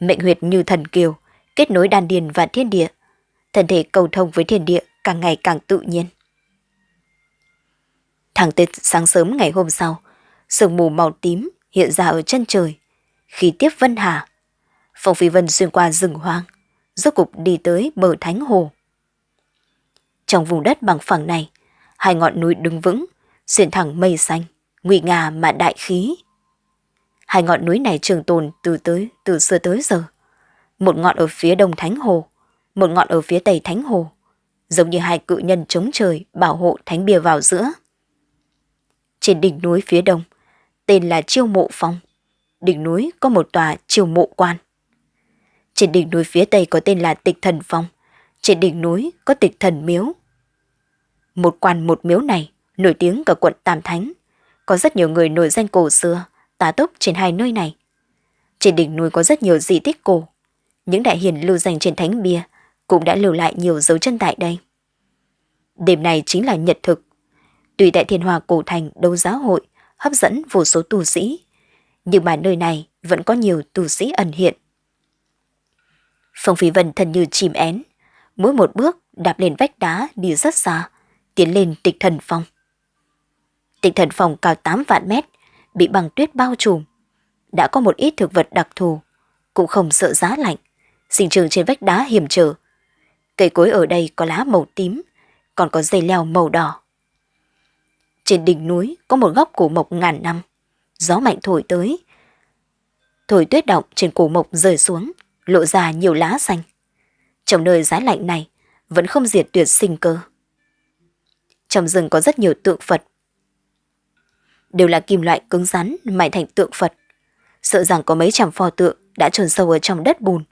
Mệnh huyệt như thần kiều, kết nối đan điền và thiên địa, thân thể cầu thông với thiên địa càng ngày càng tự nhiên. Thẳng tới sáng sớm ngày hôm sau, sương mù màu tím hiện ra ở chân trời. Khi tiếp Vân Hà, Phong Phi Vân xuyên qua rừng hoang, rốt cục đi tới bờ Thánh Hồ. Trong vùng đất bằng phẳng này, hai ngọn núi đứng vững, xuyên thẳng mây xanh, nguy nga mà đại khí. Hai ngọn núi này trường tồn từ tới từ xưa tới giờ. Một ngọn ở phía đông Thánh Hồ, một ngọn ở phía tây Thánh Hồ, giống như hai cự nhân chống trời bảo hộ Thánh Bia vào giữa. Trên đỉnh núi phía đông, tên là Chiêu Mộ Phong. Đỉnh núi có một tòa Chiêu Mộ Quan. Trên đỉnh núi phía tây có tên là Tịch Thần Phong. Trên đỉnh núi có Tịch Thần Miếu. Một quan một miếu này nổi tiếng cả quận Tam Thánh. Có rất nhiều người nổi danh cổ xưa, tá túc trên hai nơi này. Trên đỉnh núi có rất nhiều di tích cổ. Những đại hiền lưu danh trên thánh bia cũng đã lưu lại nhiều dấu chân tại đây. Đêm này chính là nhật thực. Tuy tại thiên hòa cổ thành đấu giáo hội hấp dẫn vô số tu sĩ, nhưng mà nơi này vẫn có nhiều tu sĩ ẩn hiện. Phong Phi Vân thân như chim én, mỗi một bước đạp lên vách đá đi rất xa, tiến lên tịch thần phong. Tịch thần phong cao 8 vạn mét, bị băng tuyết bao trùm. Đã có một ít thực vật đặc thù, cũng không sợ giá lạnh, sinh trường trên vách đá hiểm trở. Cây cối ở đây có lá màu tím, còn có dây leo màu đỏ. Trên đỉnh núi có một góc cổ mộc ngàn năm, gió mạnh thổi tới. Thổi tuyết động trên cổ mộc rơi xuống, lộ ra nhiều lá xanh. Trong nơi giá lạnh này vẫn không diệt tuyệt sinh cơ. Trong rừng có rất nhiều tượng Phật. Đều là kim loại cứng rắn mài thành tượng Phật. Sợ rằng có mấy trăm pho tượng đã trồn sâu ở trong đất bùn,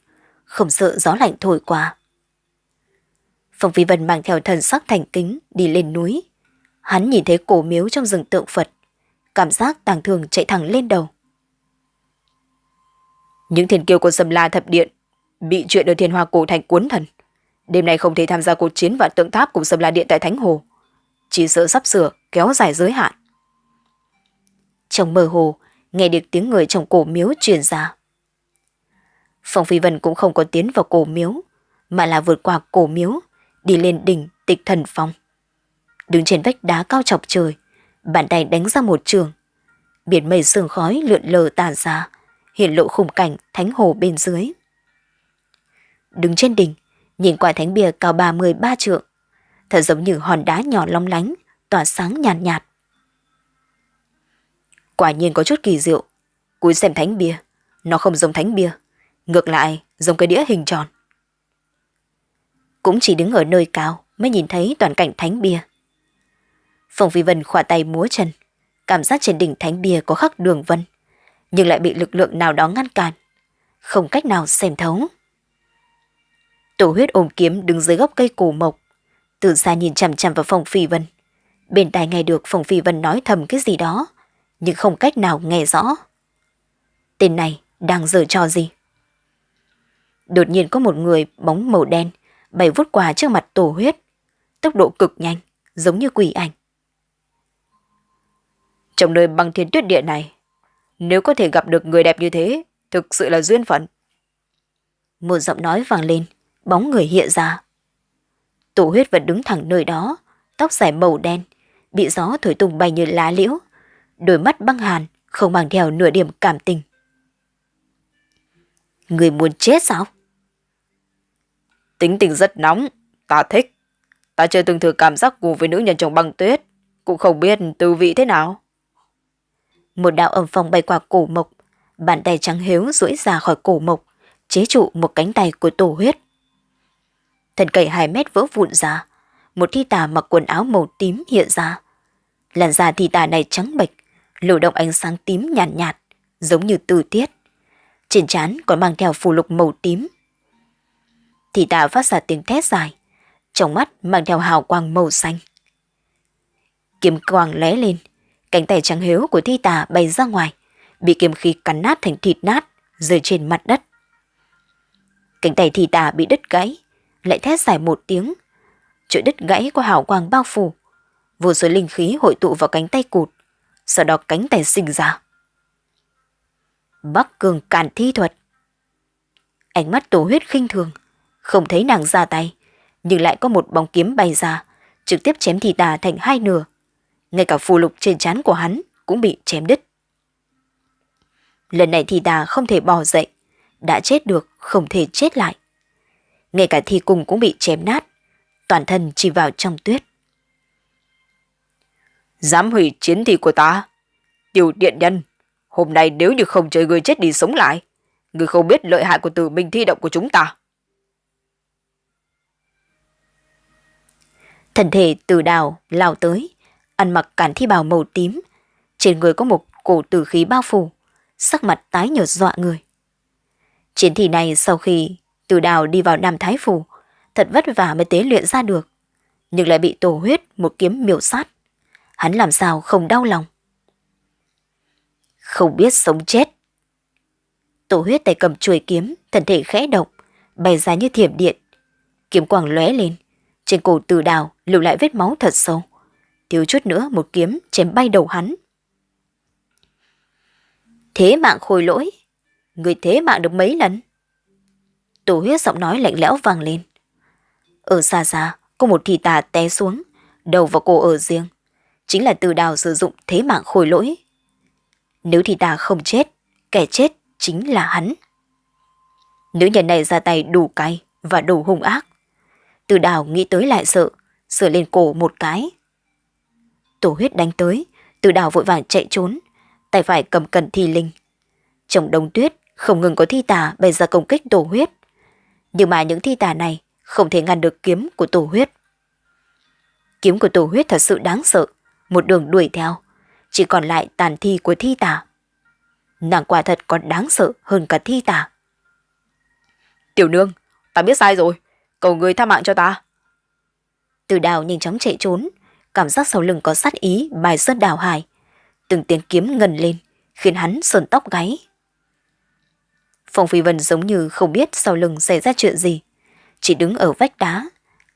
không sợ gió lạnh thổi qua. Phong Phi Vân mang theo thần sắc thành kính đi lên núi. Hắn nhìn thấy cổ miếu trong rừng tượng Phật, cảm giác tàng thường chạy thẳng lên đầu. Những thiên kiêu của Sầm La Thập Điện bị chuyện ở thiên hoa cổ thành cuốn thần. Đêm nay không thể tham gia cuộc chiến và tượng tháp cùng Sầm La Điện tại Thánh Hồ. Chỉ sợ sắp sửa kéo dài giới hạn. Trong mơ hồ, nghe được tiếng người trong cổ miếu truyền ra. Phong Phi Vân cũng không có tiến vào cổ miếu, mà là vượt qua cổ miếu, đi lên đỉnh tịch thần phong. Đứng trên vách đá cao chọc trời, bàn tay đánh ra một trường. Biển mây sương khói lượn lờ tàn ra, hiện lộ khung cảnh thánh hồ bên dưới. Đứng trên đỉnh, nhìn qua thánh bia cao 33 trượng, thật giống như hòn đá nhỏ long lánh, tỏa sáng nhàn nhạt, nhạt. Quả nhiên có chút kỳ diệu. Cúi xem thánh bia, nó không giống thánh bia, ngược lại giống cái đĩa hình tròn. Cũng chỉ đứng ở nơi cao mới nhìn thấy toàn cảnh thánh bia. Phong Phi Vân khỏa tay múa chân, cảm giác trên đỉnh thánh bia có khắc đường vân, nhưng lại bị lực lượng nào đó ngăn cản, không cách nào xem thấu. Tổ huyết ôm kiếm đứng dưới gốc cây cổ mộc, từ xa nhìn chằm chằm vào Phong Phi Vân. Bên tai nghe được Phong Phi Vân nói thầm cái gì đó, nhưng không cách nào nghe rõ. Tên này đang giở trò gì? Đột nhiên có một người bóng màu đen bày vút qua trước mặt tổ huyết, tốc độ cực nhanh, giống như quỷ ảnh. Trong nơi băng thiên tuyết địa này, nếu có thể gặp được người đẹp như thế, thực sự là duyên phận. Một giọng nói vang lên, bóng người hiện ra. Tổ huyết vẫn đứng thẳng nơi đó, tóc dài màu đen, bị gió thổi tung bay như lá liễu, đôi mắt băng hàn, không mang theo nửa điểm cảm tình. Người muốn chết sao? Tính tình rất nóng, ta thích. Ta chưa từng thử cảm giác cùng với nữ nhân trong băng tuyết, cũng không biết tư vị thế nào. Một đạo âm phong bay qua cổ mộc, bàn tay trắng hiếu duỗi ra khỏi cổ mộc, chế trụ một cánh tay của tổ huyết. thần cây hai mét vỡ vụn ra, một thi tà mặc quần áo màu tím hiện ra. Làn da thi tà này trắng bệch, lộ động ánh sáng tím nhàn nhạt, nhạt, giống như từ tiết. Trên trán còn mang theo phù lục màu tím. Thì tà phát ra tiếng thét dài, trong mắt mang theo hào quang màu xanh. Kiếm quang lóe lên, cánh tay trắng hiếu của thi tà bay ra ngoài, bị kiếm khí cắn nát thành thịt nát, rơi trên mặt đất. Cánh tay thi tà bị đứt gãy, lại thét dài một tiếng. Chỗ đứt gãy có hào quang bao phủ, vô số linh khí hội tụ vào cánh tay cụt, sau đó cánh tay sinh ra. Bắc cường càn thi thuật. Ánh mắt tổ huyết khinh thường, không thấy nàng ra tay, nhưng lại có một bóng kiếm bay ra, trực tiếp chém thì tà thành hai nửa. Ngay cả phù lục trên trán của hắn cũng bị chém đứt. Lần này thì tà không thể bò dậy, đã chết được không thể chết lại. Ngay cả thi cùng cũng bị chém nát, toàn thân chỉ vào trong tuyết. Dám hủy chiến thi của ta. Tiểu điện nhân, hôm nay nếu như không chơi người chết đi sống lại, người không biết lợi hại của tử minh thi động của chúng ta. Thần thể từ đào lao tới, ăn mặc cản thi bào màu tím, Trên người có một cổ tử khí bao phủ, sắc mặt tái nhợt dọa người. Chiến thi này sau khi từ đào đi vào Nam Thái Phủ, thật vất vả mới tế luyện ra được, nhưng lại bị tổ huyết một kiếm miểu sát. Hắn làm sao không đau lòng. Không biết sống chết. Tổ huyết tay cầm chuôi kiếm, thân thể khẽ động, bay ra như thiểm điện. Kiếm quang lóe lên, trên cổ từ đào lưu lại vết máu thật sâu. Thiếu chút nữa một kiếm chém bay đầu hắn. Thế mạng khôi lỗi, người thế mạng được mấy lần? Tổ huyết giọng nói lạnh lẽo vang lên. Ở xa xa, có một thị tà té xuống, đầu và cổ ở riêng. Chính là từ đào sử dụng thế mạng khôi lỗi. Nếu thị tà không chết, kẻ chết chính là hắn. Nữ nhân này ra tay đủ cay và đủ hung ác. Từ đào nghĩ tới lại sợ, sửa lên cổ một cái. Tổ huyết đánh tới, từ đào vội vàng chạy trốn, tay phải cầm cần thi linh. Trong đông tuyết, không ngừng có thi tà bày ra công kích tổ huyết. Nhưng mà những thi tà này không thể ngăn được kiếm của tổ huyết. Kiếm của tổ huyết thật sự đáng sợ, một đường đuổi theo, chỉ còn lại tàn thi của thi tà. Nàng quả thật còn đáng sợ hơn cả thi tà. Tiểu nương, ta biết sai rồi, cầu người tha mạng cho ta. Từ đào nhanh chóng chạy trốn, cảm giác sau lưng có sát ý bài sơn đào hải. Từng tiếng kiếm ngần lên, khiến hắn sờn tóc gáy. Phong Phi Vân giống như không biết sau lưng xảy ra chuyện gì. Chỉ đứng ở vách đá,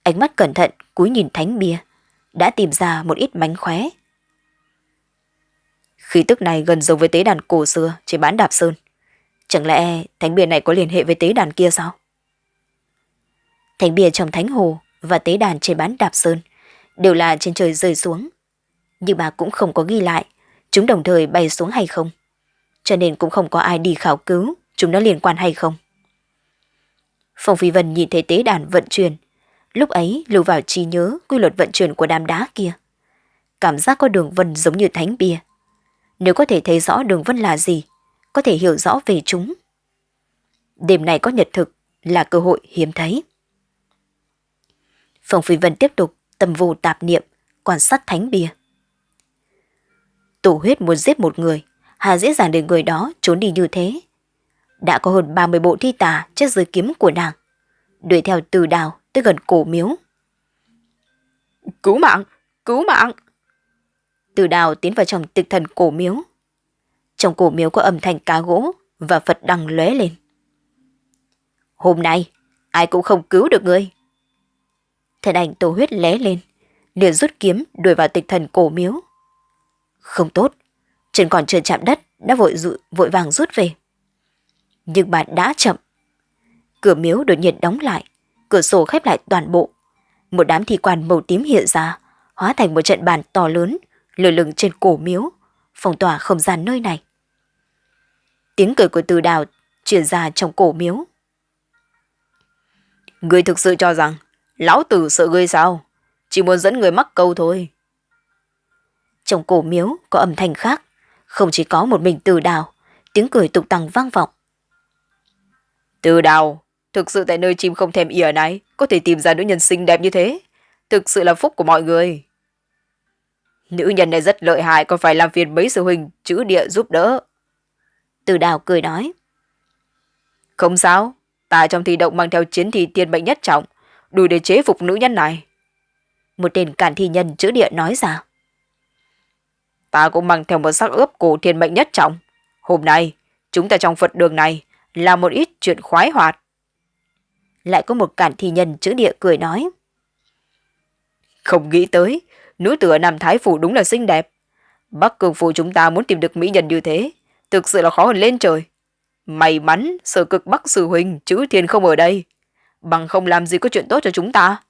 ánh mắt cẩn thận cúi nhìn thánh bia, đã tìm ra một ít mánh khóe. Khí tức này gần giống với tế đàn cổ xưa trên bán đạp sơn. Chẳng lẽ thánh bia này có liên hệ với tế đàn kia sao? Thánh bia trong thánh hồ và tế đàn trên bán đạp sơn đều là trên trời rơi xuống. Nhưng mà cũng không có ghi lại chúng đồng thời bay xuống hay không. Cho nên cũng không có ai đi khảo cứu chúng nó liên quan hay không. Phong Phi Vân nhìn thấy tế đàn vận chuyển, lúc ấy lưu vào trí nhớ quy luật vận chuyển của đám đá kia. Cảm giác có đường vân giống như thánh bia. Nếu có thể thấy rõ đường vân là gì, có thể hiểu rõ về chúng. Đêm này có nhật thực là cơ hội hiếm thấy. Phong Phi Vân tiếp tục tâm vô tạp niệm, quan sát thánh bia. Tổ huyết muốn giết một người, hà dễ dàng để người đó trốn đi như thế. Đã có hơn 30 bộ thi tà chết dưới kiếm của nàng, đuổi theo từ đào tới gần cổ miếu. Cứu mạng! Cứu mạng! Từ đào tiến vào trong tịch thần cổ miếu. Trong cổ miếu có âm thanh cá gỗ và Phật đằng lóe lên. Hôm nay, ai cũng không cứu được ngươi thân ảnh tổ huyết lé lên, liền rút kiếm đuổi vào tịch thần cổ miếu. Không tốt, chân còn chưa chạm đất đã vội dụ, vội vàng rút về. Nhưng bà đã chậm. Cửa miếu đột nhiên đóng lại, cửa sổ khép lại toàn bộ. Một đám thi quan màu tím hiện ra, hóa thành một trận bàn to lớn, lơ lửng trên cổ miếu, phong tỏa không gian nơi này. Tiếng cười của từ đào truyền ra trong cổ miếu. Người thực sự cho rằng lão tử sợ ngươi sao? Chỉ muốn dẫn người mắc câu thôi. Trong cổ miếu có âm thanh khác, không chỉ có một mình từ đào, tiếng cười tục tăng vang vọng. Từ đào, thực sự tại nơi chim không thèm ỉa này, có thể tìm ra nữ nhân xinh đẹp như thế. Thực sự là phúc của mọi người. Nữ nhân này rất lợi hại, còn phải làm phiền mấy sư huynh chữ địa giúp đỡ. Từ đào cười nói. Không sao, ta trong thi động mang theo chiến thi tiên mệnh nhất trọng, đủ để chế phục nữ nhân này. Một tên cản thi nhân chữ địa nói ra. Ta cũng mang theo một sắc ướp cổ thiên mệnh nhất trọng. Hôm nay, chúng ta trong Phật đường này là một ít chuyện khoái hoạt. Lại có một cản thi nhân chữ địa cười nói. Không nghĩ tới, nữ tử ở Nam Thái Phủ đúng là xinh đẹp. Bắc Cường Phủ chúng ta muốn tìm được mỹ nhân như thế, thực sự là khó hơn lên trời. May mắn, sở cực Bắc Sư Huynh, chữ thiên không ở đây. Bằng không làm gì có chuyện tốt cho chúng ta.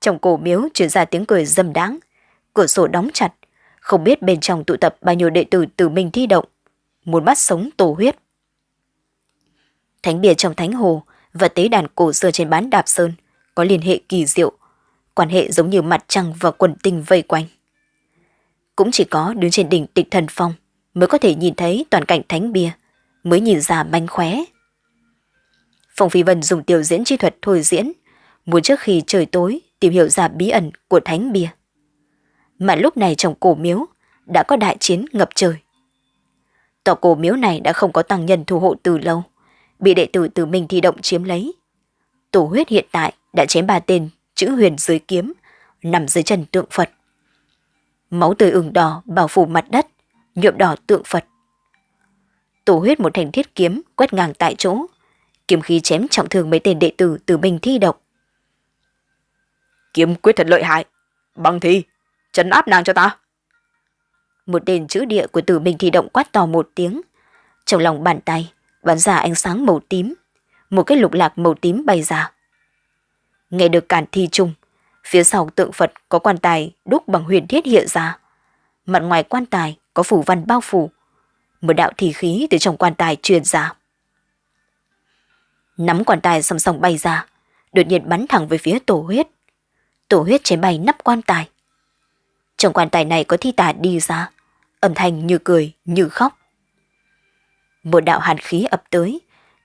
Trong cổ miếu chuyển ra tiếng cười dâm đáng. Cửa sổ đóng chặt. Không biết bên trong tụ tập bao nhiêu đệ tử từ mình thi động. Muốn bắt sống tổ huyết. Thánh bia trong thánh hồ và tế đàn cổ xưa trên bán đạp sơn có liên hệ kỳ diệu. Quan hệ giống như mặt trăng và quần tinh vây quanh. Cũng chỉ có đứng trên đỉnh tịch thần phong mới có thể nhìn thấy toàn cảnh thánh bia, mới nhìn ra manh khóe. Phong Phi Vân dùng tiểu diễn chi thuật thôi diễn, muốn trước khi trời tối tìm hiểu ra bí ẩn của thánh bia. Mà lúc này trong cổ miếu, đã có đại chiến ngập trời. Tòa cổ miếu này đã không có tăng nhân thu hộ từ lâu, bị đệ tử từ mình thi động chiếm lấy. Tổ huyết hiện tại đã chém ba tên chữ huyền dưới kiếm, nằm dưới chân tượng Phật. Máu tươi ửng đỏ bao phủ mặt đất, nhuộm đỏ tượng Phật. Tổ huyết một thành thiết kiếm quét ngang tại chỗ, kiếm khí chém trọng thương mấy tên đệ tử từ mình thi độc. Kiếm quyết thật lợi hại, bằng thi, chấn áp nàng cho ta. Một tên chữ địa của tử mình thi động quát to một tiếng. Trong lòng bàn tay, bắn ra ánh sáng màu tím. Một cái lục lạc màu tím bay ra. Nghe được cản thi chung, phía sau tượng Phật có quan tài đúc bằng huyền thiết hiện ra. Mặt ngoài quan tài có phủ văn bao phủ. Một đạo thi khí từ trong quan tài truyền ra. Nắm quan tài song song bay ra, đột nhiên bắn thẳng về phía tổ huyết. Tổ huyết chém bay nắp quan tài. Trong quan tài này có thi tà đi ra, âm thanh như cười, như khóc. Một đạo hàn khí ập tới,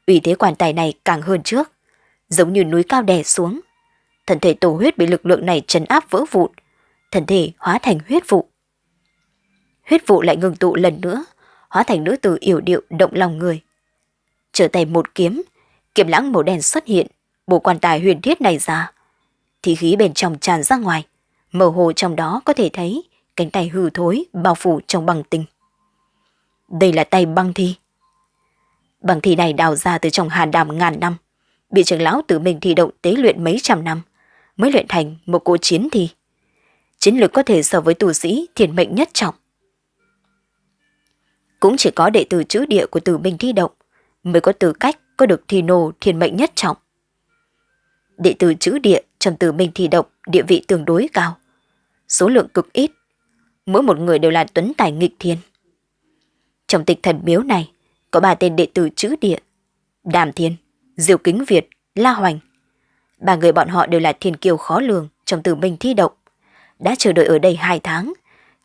ủy thế quan tài này càng hơn trước, giống như núi cao đè xuống. Thân thể tổ huyết bị lực lượng này chấn áp vỡ vụn, thân thể hóa thành huyết vụ. Huyết vụ lại ngừng tụ lần nữa, hóa thành nữ tử yểu điệu động lòng người. Trở tay một kiếm, kiếm lãng màu đen xuất hiện, bộ quan tài huyền thiết này ra. Thì khí bên trong tràn ra ngoài, mơ hồ trong đó có thể thấy cánh tay hư thối bao phủ trong băng tinh. Đây là tay băng thi. Băng thi này đào ra từ trong hàn đàm ngàn năm, bị trưởng lão tự mình thi động tế luyện mấy trăm năm, mới luyện thành một cỗ chiến thi. Chiến lược có thể so với tù sĩ thiền mệnh nhất trọng. Cũng chỉ có đệ tử chữ địa của tử minh thi động mới có tư cách có được thi nô thiên mệnh nhất trọng. Đệ tử chữ địa trong tử minh thi động địa vị tương đối cao. Số lượng cực ít. Mỗi một người đều là tuấn tài nghịch thiên. Trong tịch thần miếu này, có ba tên đệ tử chữ địa. Đàm Thiên, Diệu Kính Việt, La Hoành. Ba người bọn họ đều là thiên kiêu khó lường trong tử minh thi động. Đã chờ đợi ở đây hai tháng,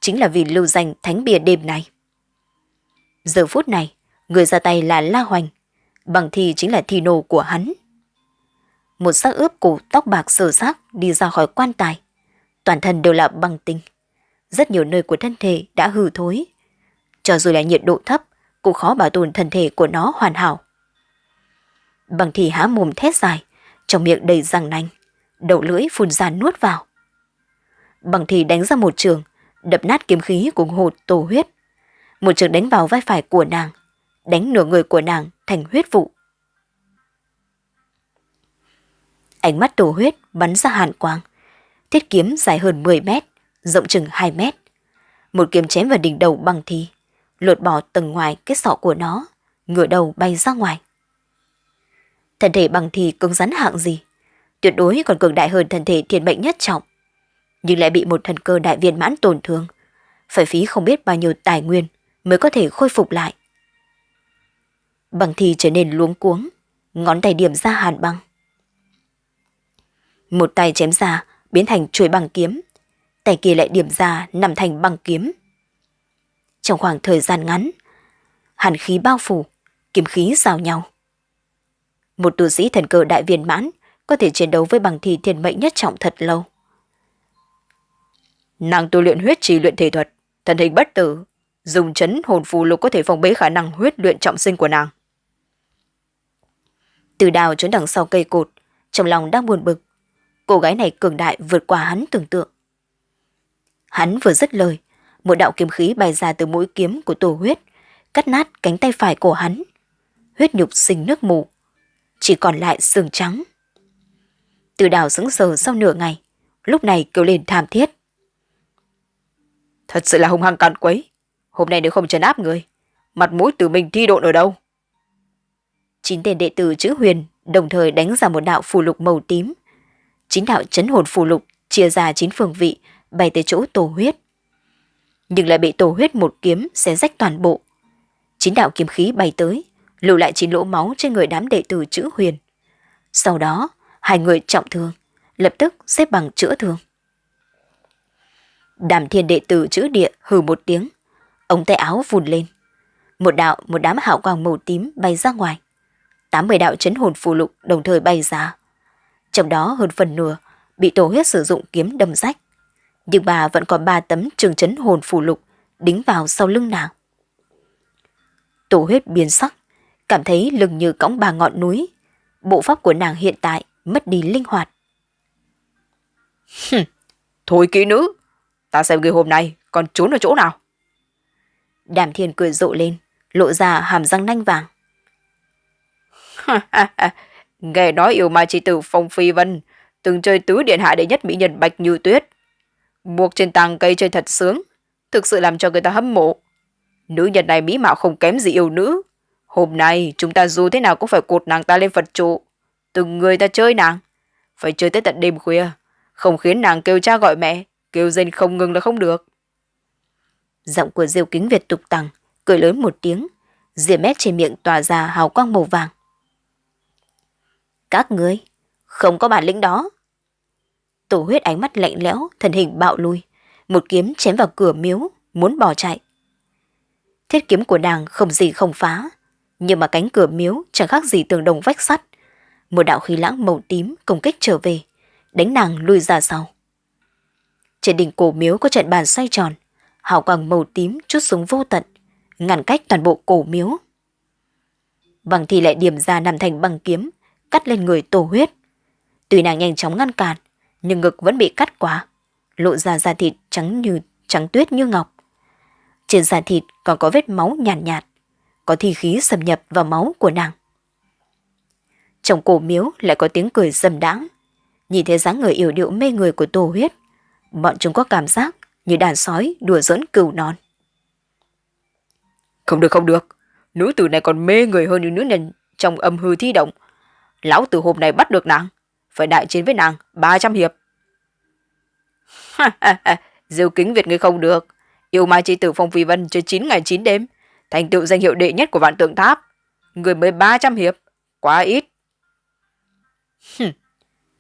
chính là vì lưu danh thánh bia đêm này. Giờ phút này, người ra tay là La Hoành, bằng thì chính là thi nô của hắn một xác ướp cổ tóc bạc sờ xác đi ra khỏi quan tài. Toàn thân đều là băng tinh. Rất nhiều nơi của thân thể đã hư thối. Cho dù là nhiệt độ thấp, cũng khó bảo tồn thân thể của nó hoàn hảo. Bằng thì há mồm thét dài, trong miệng đầy răng nanh, đầu lưỡi phun ra nuốt vào. Bằng thì đánh ra một trường, đập nát kiếm khí của hồ tổ huyết. Một trường đánh vào vai phải của nàng, đánh nửa người của nàng thành huyết vụ. Ánh mắt tổ huyết bắn ra hàn quang. Thiết kiếm dài hơn 10 mét, rộng chừng 2 mét. Một kiếm chém vào đỉnh đầu bằng thi, lột bỏ tầng ngoài cái sọ của nó, ngửa đầu bay ra ngoài. Thân thể bằng thi cứng rắn hạng gì, tuyệt đối còn cường đại hơn thân thể thiên mệnh nhất trọng. Nhưng lại bị một thần cơ đại viên mãn tổn thương, phải phí không biết bao nhiêu tài nguyên mới có thể khôi phục lại. Bằng thì trở nên luống cuống, ngón tay điểm ra hàn băng. Một tay chém ra, biến thành chuôi bằng kiếm. Tay kia lại điểm ra, nằm thành bằng kiếm. Trong khoảng thời gian ngắn, hàn khí bao phủ, kiếm khí giao nhau. Một tu sĩ thần cơ đại viên mãn có thể chiến đấu với bằng thì thiên mệnh nhất trọng thật lâu. Nàng tu luyện huyết trì luyện thể thuật, thần hình bất tử, dùng chấn hồn phù lục có thể phòng bế khả năng huyết luyện trọng sinh của nàng. Từ đào trốn đằng sau cây cột, trong lòng đang buồn bực, cô gái này cường đại vượt qua hắn tưởng tượng. Hắn vừa dứt lời, một đạo kiếm khí bay ra từ mũi kiếm của tổ huyết, cắt nát cánh tay phải của hắn. Huyết nhục sinh nước mù, chỉ còn lại xương trắng. Từ đào sững sờ sau nửa ngày, lúc này kêu lên tham thiết. Thật sự là hung hăng càn quấy, hôm nay nếu không trấn áp người, mặt mũi từ mình thi độn ở đâu? Chín tên đệ tử chữ huyền đồng thời đánh ra một đạo phù lục màu tím, chín đạo chấn hồn phù lục chia ra chín phương vị bay tới chỗ tổ huyết. Nhưng lại bị tổ huyết một kiếm xé rách toàn bộ. Chín đạo kiếm khí bay tới, lưu lại chín lỗ máu trên người đám đệ tử chữ huyền. Sau đó, hai người trọng thương, lập tức xếp bằng chữa thương. Đàm thiên đệ tử chữ địa hừ một tiếng, ống tay áo vùn lên. Một đạo, một đám hạo quang màu tím bay ra ngoài. 80 đạo chấn hồn phù lục đồng thời bay ra trong đó hơn phần nửa bị tổ huyết sử dụng kiếm đâm rách. Nhưng bà vẫn còn ba tấm trường chấn hồn phù lục đính vào sau lưng nàng. Tổ huyết biến sắc, cảm thấy lưng như cõng ba ngọn núi. Bộ pháp của nàng hiện tại mất đi linh hoạt. Thôi kỹ nữ, ta xem người hôm nay còn trốn ở chỗ nào. Đàm thiên cười rộ lên, lộ ra hàm răng nanh vàng. Nghe nói yêu ma chi tử Phong Phi Vân từng chơi tứ điện hạ đệ nhất mỹ nhân Bạch Như Tuyết. Buộc trên tàng cây chơi thật sướng, thực sự làm cho người ta hâm mộ. Nữ nhân này mỹ mạo không kém gì yêu nữ. Hôm nay chúng ta dù thế nào cũng phải cột nàng ta lên Phật trụ. Từng người ta chơi nàng. Phải chơi tới tận đêm khuya. Không khiến nàng kêu cha gọi mẹ. Kêu rên không ngừng là không được. Giọng của Diêu Kính Việt tục tằng, cười lớn một tiếng. Diệp mét trên miệng tỏa ra hào quang màu vàng. Các ngươi, không có bản lĩnh đó. Tổ huyết ánh mắt lạnh lẽo, thân hình bạo lui. Một kiếm chém vào cửa miếu, muốn bỏ chạy. Thiết kiếm của nàng không gì không phá, nhưng mà cánh cửa miếu chẳng khác gì tường đồng vách sắt. Một đạo khí lãng màu tím công kích trở về, đánh nàng lui ra sau. Trên đỉnh cổ miếu có trận bàn xoay tròn, hào quang màu tím chút xuống vô tận, ngăn cách toàn bộ cổ miếu. Bằng thì lại điểm ra nằm thành bằng kiếm, cắt lên người tổ huyết. Tuy nàng nhanh chóng ngăn cản, nhưng ngực vẫn bị cắt quá, lộ ra da thịt trắng như trắng tuyết như ngọc. Trên da thịt còn có vết máu nhàn nhạt, nhạt, có thi khí xâm nhập vào máu của nàng. Trong cổ miếu lại có tiếng cười dầm đãng, Nhìn thấy dáng người yểu điệu mê người của tổ huyết, bọn chúng có cảm giác như đàn sói đùa giỡn cừu non. Không được không được, nữ tử này còn mê người hơn những nữ nhân trong âm hư thi động. Lão tử hôm nay bắt được nàng, phải đại chiến với nàng 300 hiệp. Diêu kính Việt ngươi không được, yêu mai chi tử Phong Phi Vân chơi 9 ngày 9 đêm, thành tựu danh hiệu đệ nhất của vạn tượng tháp. Người mới 300 hiệp, quá ít.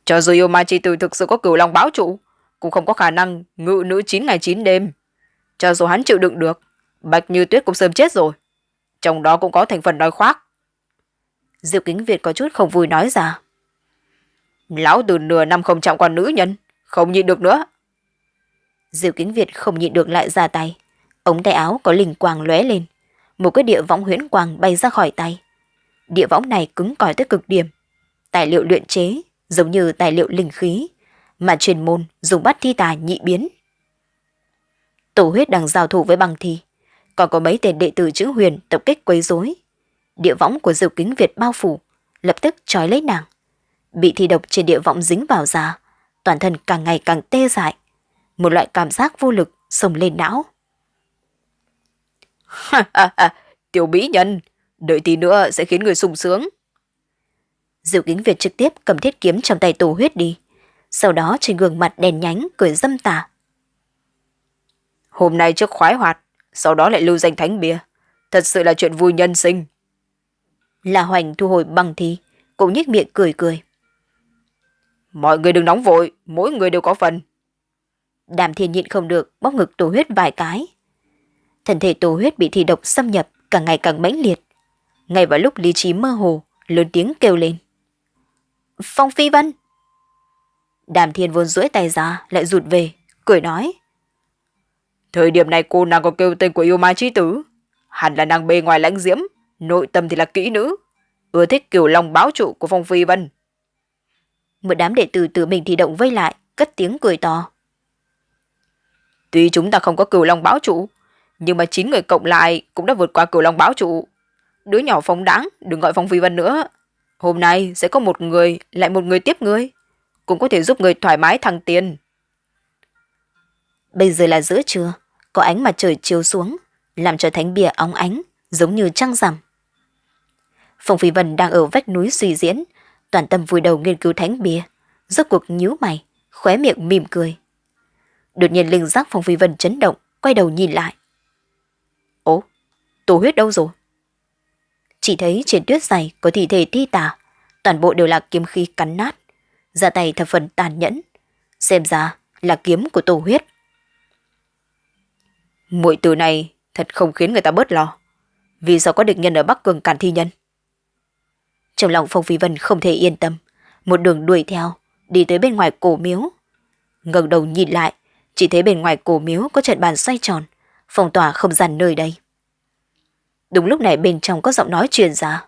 Cho dù yêu mai chi tử thực sự có cửu long báo trụ, cũng không có khả năng ngự nữ 9 ngày 9 đêm. Cho dù hắn chịu đựng được, Bạch Như Tuyết cũng sớm chết rồi. Trong đó cũng có thành phần nói khoác. Diệu Kính Việt có chút không vui nói ra. Lão từ nửa năm không chạm qua nữ nhân, không nhịn được nữa. Diệu Kính Việt không nhịn được lại ra tay. Ống tay áo có linh quang lóe lên. Một cái địa võng huyễn quang bay ra khỏi tay. Địa võng này cứng cỏi tới cực điểm. Tài liệu luyện chế giống như tài liệu linh khí, mà truyền môn dùng bắt thi tà nhị biến. Tổ huyết đang giao thủ với băng thi, còn có mấy tên đệ tử chữ huyền tập kích quấy rối. Địa võng của Diệu Kính Việt bao phủ, lập tức trói lấy nàng. Bị thi độc trên địa võng dính vào da, toàn thân càng ngày càng tê dại. Một loại cảm giác vô lực sông lên não. Tiểu mỹ nhân, đợi tí nữa sẽ khiến người sung sướng. Diệu Kính Việt trực tiếp cầm thiết kiếm trong tay tổ huyết đi. Sau đó trên gương mặt đèn nhánh cười dâm tà. Hôm nay trước khoái hoạt, sau đó lại lưu danh thánh bia. Thật sự là chuyện vui nhân sinh. La Hoành thu hồi bằng thi, cũng nhếch miệng cười cười. Mọi người đừng nóng vội, mỗi người đều có phần. Đàm thiên nhịn không được, bóp ngực tổ huyết vài cái. Thân thể tổ huyết bị thi độc xâm nhập, càng ngày càng mãnh liệt. Ngay vào lúc lý trí mơ hồ, lớn tiếng kêu lên. Phong Phi Vân! Đàm thiên vốn duỗi tay ra, lại rụt về, cười nói. Thời điểm này cô nàng còn kêu tên của yêu ma chi tử. Hẳn là nàng bề ngoài lãnh diễm, nội tâm thì là kỹ nữ. Ưa thích kiểu lòng báo trụ của Phong Phi Vân. Một đám đệ tử tự mình thì động vây lại, cất tiếng cười to. Tuy chúng ta không có cửu long báo trụ, nhưng mà chín người cộng lại cũng đã vượt qua cửu long báo trụ. Đứa nhỏ phóng đáng, đừng gọi Phong Phi Vân nữa. Hôm nay sẽ có một người, lại một người tiếp ngươi. Cũng có thể giúp người thoải mái thăng tiền. Bây giờ là giữa trưa, có ánh mặt trời chiếu xuống, làm cho thánh bia óng ánh, giống như trăng rằm. Phong Phi Vân đang ở vách núi suy diễn, toàn tâm vùi đầu nghiên cứu thánh bia, rốt cuộc nhíu mày, khóe miệng mỉm cười. Đột nhiên linh giác Phong Phi Vân chấn động, quay đầu nhìn lại. Ố, tổ huyết đâu rồi? Chỉ thấy trên tuyết dày có thi thể thi tả, toàn bộ đều là kiếm khí cắn nát, ra tay thập phần tàn nhẫn. Xem ra là kiếm của tổ huyết. Mũi từ này thật không khiến người ta bớt lo. Vì sao có địch nhân ở Bắc Cường cản thi nhân? Trong lòng Phong Phi Vân không thể yên tâm, một đường đuổi theo, đi tới bên ngoài cổ miếu. ngẩng đầu nhìn lại, chỉ thấy bên ngoài cổ miếu có trận bàn xoay tròn, phong tỏa không gian nơi đây. Đúng lúc này bên trong có giọng nói truyền ra.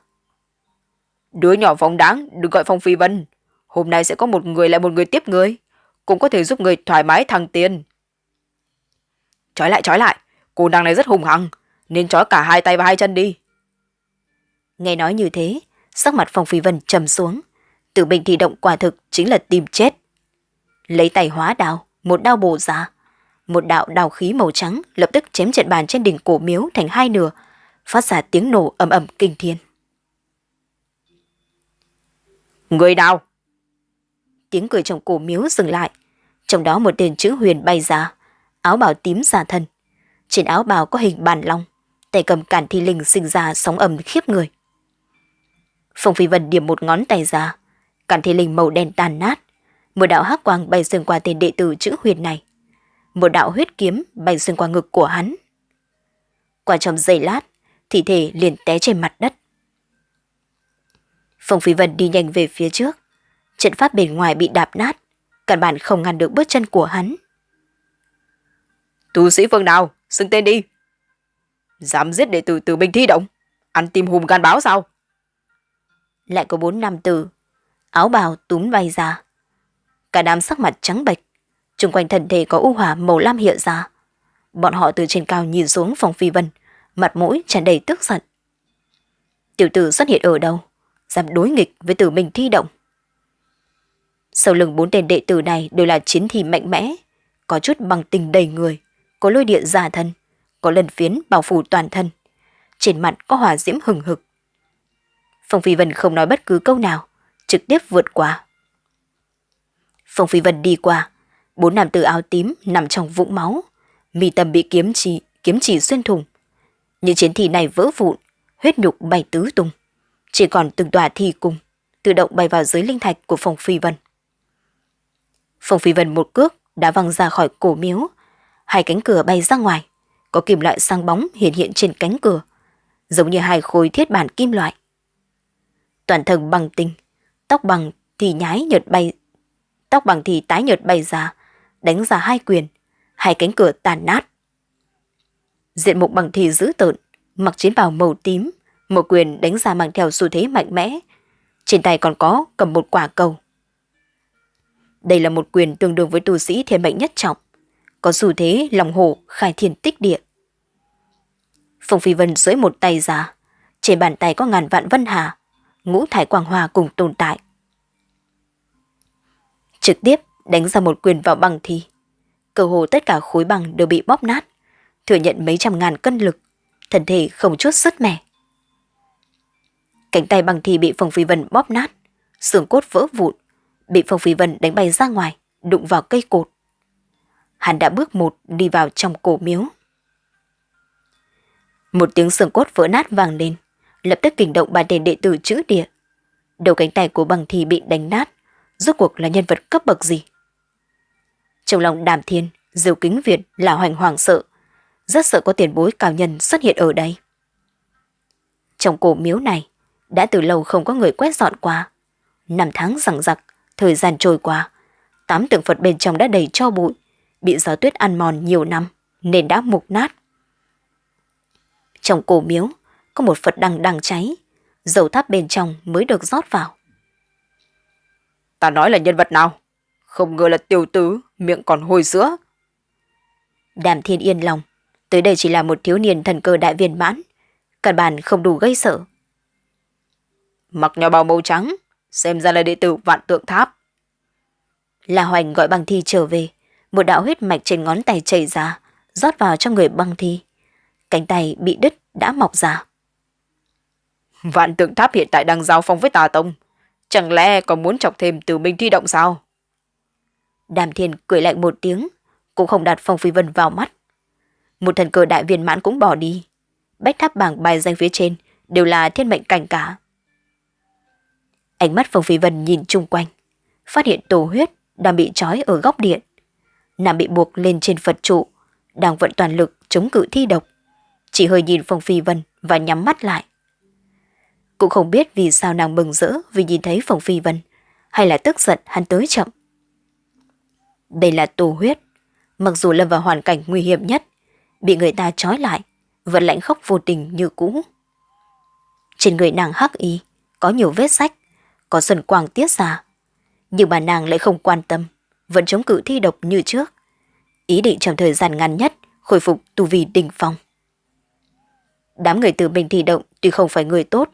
Đứa nhỏ phóng đáng, đừng gọi Phong Phi Vân. Hôm nay sẽ có một người lại một người tiếp người. Cũng có thể giúp người thoải mái thăng tiền. Trói lại, trói lại. Cô nàng này rất hùng hăng. Nên trói cả hai tay và hai chân đi. Nghe nói như thế, sắc mặt Phong Phi Vân trầm xuống. Tử bình thì động quả thực chính là tìm chết. Lấy tay hóa đao, một đao bổ ra. Một đạo đào khí màu trắng lập tức chém trận bàn trên đỉnh cổ miếu thành hai nửa, phát ra tiếng nổ ầm ầm kinh thiên. Người nào? Tiếng cười trong cổ miếu dừng lại. Trong đó một tên chữ huyền bay ra, áo bào tím giả thân. Trên áo bào có hình bàn long, tay cầm cản thi linh sinh ra sóng ầm khiếp người. Phong Phi Vân điểm một ngón tay ra, cản thi linh màu đen tàn nát. Một đạo hắc quang bay xuyên qua tên đệ tử chữ huyền này. Một đạo huyết kiếm bay xuyên qua ngực của hắn. Qua trong giây lát, thi thể liền té trên mặt đất. Phong Phi Vân đi nhanh về phía trước. Trận pháp bên ngoài bị đạp nát, căn bản không ngăn được bước chân của hắn. Tu sĩ phương nào, xưng tên đi. Dám giết đệ tử từ binh thi động, ăn tim hùm gan báo sao? Lại có bốn nam tử, áo bào túm bay ra. Cả đám sắc mặt trắng bệch, chung quanh thân thể có u hỏa màu lam hiện ra. Bọn họ từ trên cao nhìn xuống phòng phi vân, mặt mũi tràn đầy tức giận. Tiểu tử xuất hiện ở đâu? Dám đối nghịch với tử mình thi động. Sau lưng bốn tên đệ tử này đều là chiến thi mạnh mẽ, có chút bằng tình đầy người, có lôi điện giả thân, có lần phiến bao phủ toàn thân. Trên mặt có hỏa diễm hừng hực. Phong Phi Vân không nói bất cứ câu nào, trực tiếp vượt qua. Phong Phi Vân đi qua, bốn nam tử áo tím nằm trong vũng máu, mi tâm bị kiếm chỉ, kiếm chỉ xuyên thủng. Những chiến thi này vỡ vụn, huyết nhục bay tứ tung. Chỉ còn từng tòa thi cung, tự động bay vào dưới linh thạch của Phong Phi Vân. Phong Phi Vân một cước đã văng ra khỏi cổ miếu, hai cánh cửa bay ra ngoài, có kim loại sang bóng hiện hiện trên cánh cửa, giống như hai khối thiết bản kim loại. Toàn thân bằng tinh, tóc bằng thì nhái nhợt bay, tóc bằng thì tái nhợt bay ra, đánh ra hai quyền, hai cánh cửa tàn nát. Diện mục bằng thì dữ tợn, mặc chiến bào màu tím, một quyền đánh ra mang theo xu thế mạnh mẽ. Trên tay còn có cầm một quả cầu. Đây là một quyền tương đương với tu sĩ thiên mệnh nhất trọng, có xu thế lòng hồ khai thiên tích địa. Phong Phi Vân dưới một tay ra, trên bàn tay có ngàn vạn vân hà, ngũ thải quang hòa cùng tồn tại. Trực tiếp đánh ra một quyền vào băng thì Cơ hồ tất cả khối băng đều bị bóp nát, thừa nhận mấy trăm ngàn cân lực, thân thể không chút sứt mẻ. Cánh tay băng thì bị Phong Phi Vân bóp nát, xương cốt vỡ vụn, bị Phong Phi Vân đánh bay ra ngoài, đụng vào cây cột. Hắn đã bước một đi vào trong cổ miếu. Một tiếng xương cốt vỡ nát vang lên, lập tức kinh động ba tên đệ tử chữ địa. Đầu cánh tay của bằng thì bị đánh nát, rốt cuộc là nhân vật cấp bậc gì? Trong lòng đàm thiên, diều kính Việt là hoành hoàng sợ, rất sợ có tiền bối cao nhân xuất hiện ở đây. Trong cổ miếu này, đã từ lâu không có người quét dọn qua. Năm tháng rằng giặc, thời gian trôi qua, tám tượng Phật bên trong đã đầy cho bụi, bị gió tuyết ăn mòn nhiều năm nên đã mục nát. Trong cổ miếu có một Phật đằng đang cháy, dầu tháp bên trong mới được rót vào. Ta nói là nhân vật nào? Không ngờ là tiểu tứ, miệng còn hôi sữa. Đàm thiên yên lòng, tới đây chỉ là một thiếu niên thần cơ đại viên mãn, căn bản không đủ gây sợ. Mặc nhỏ bào màu trắng, xem ra là đệ tử vạn tượng tháp. La Hoành gọi băng thi trở về, một đạo huyết mạch trên ngón tay chảy ra, rót vào trong người băng thi. Cánh tay bị đứt đã mọc ra. Vạn tượng tháp hiện tại đang giao phong với tà tông. Chẳng lẽ còn muốn chọc thêm từ minh thi động sao? Đàm thiên cười lạnh một tiếng, cũng không đặt phong phi vân vào mắt. Một thần cờ đại viên mãn cũng bỏ đi. Bách tháp bảng bài danh phía trên đều là thiên mệnh cảnh cả. Ánh mắt phong phi vân nhìn chung quanh, phát hiện tổ huyết đang bị trói ở góc điện. Nàng bị buộc lên trên Phật trụ, đang vận toàn lực chống cự thi độc. Chỉ hơi nhìn Phong Phi Vân và nhắm mắt lại. Cũng không biết vì sao nàng mừng rỡ vì nhìn thấy phòng Phi Vân, hay là tức giận hắn tới chậm. Đây là tù huyết. Mặc dù lâm vào hoàn cảnh nguy hiểm nhất, bị người ta trói lại, vẫn lạnh khóc vô tình như cũ. Trên người nàng hắc y, có nhiều vết sách, có sần quang tiết ra. Nhưng mà nàng lại không quan tâm, vẫn chống cự thi độc như trước. Ý định trong thời gian ngắn nhất khôi phục tu vi đỉnh phong. Đám người từ bình thi động tuy không phải người tốt,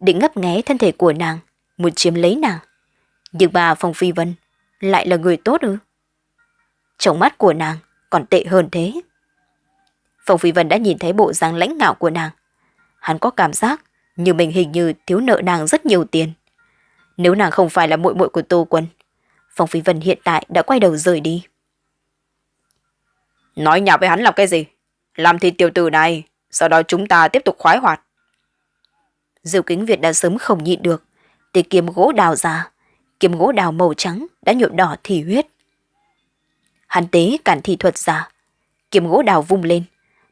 định ngấp nghé thân thể của nàng, muốn chiếm lấy nàng. Nhưng bà Phong Phi Vân lại là người tốt ư? Trong mắt của nàng còn tệ hơn thế. Phong Phi Vân đã nhìn thấy bộ dáng lãnh ngạo của nàng. Hắn có cảm giác như mình hình như thiếu nợ nàng rất nhiều tiền. Nếu nàng không phải là muội muội của Tô Quân, Phong Phi Vân hiện tại đã quay đầu rời đi. Nói nhạo với hắn làm cái gì? Làm thì tiểu tử này, sau đó chúng ta tiếp tục khoái hoạt. Diêu kính Việt đã sớm không nhịn được, thì kiếm gỗ đào ra, kiếm gỗ đào màu trắng đã nhuộm đỏ thì huyết. Hắn tế cản thị thuật ra, kiếm gỗ đào vung lên,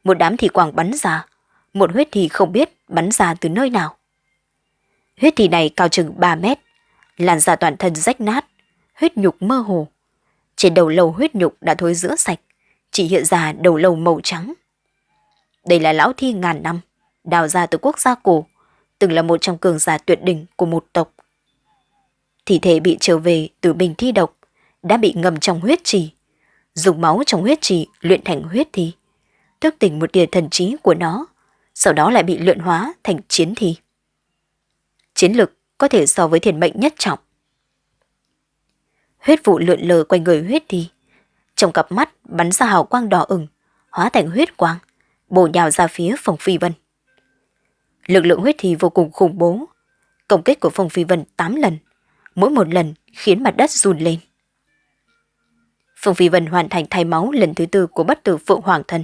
một đám thị quảng bắn ra, một huyết thì không biết bắn ra từ nơi nào. Huyết thì này cao chừng 3 mét, làn da toàn thân rách nát, huyết nhục mơ hồ. Trên đầu lâu huyết nhục đã thối rữa sạch, chỉ hiện ra đầu lâu màu trắng. Đây là lão thi ngàn năm, đào ra từ quốc gia cổ, từng là một trong cường giả tuyệt đỉnh của một tộc. Thi thể bị trở về từ bình thi độc, đã bị ngầm trong huyết trì, dùng máu trong huyết trì luyện thành huyết thi, thức tỉnh một tia thần trí của nó, sau đó lại bị luyện hóa thành chiến thi. Chiến lực có thể so với thiền mệnh nhất trọng. Huyết vụ lượn lờ quanh người huyết thi, trong cặp mắt bắn ra hào quang đỏ ửng, hóa thành huyết quang, bổ nhào ra phía phòng phi vân. Lực lượng huyết thì vô cùng khủng bố, công kích của Phong phi vân 8 lần, mỗi một lần khiến mặt đất run lên. Phong Phi Vân hoàn thành thay máu lần thứ tư của bất tử Phượng Hoàng Thân.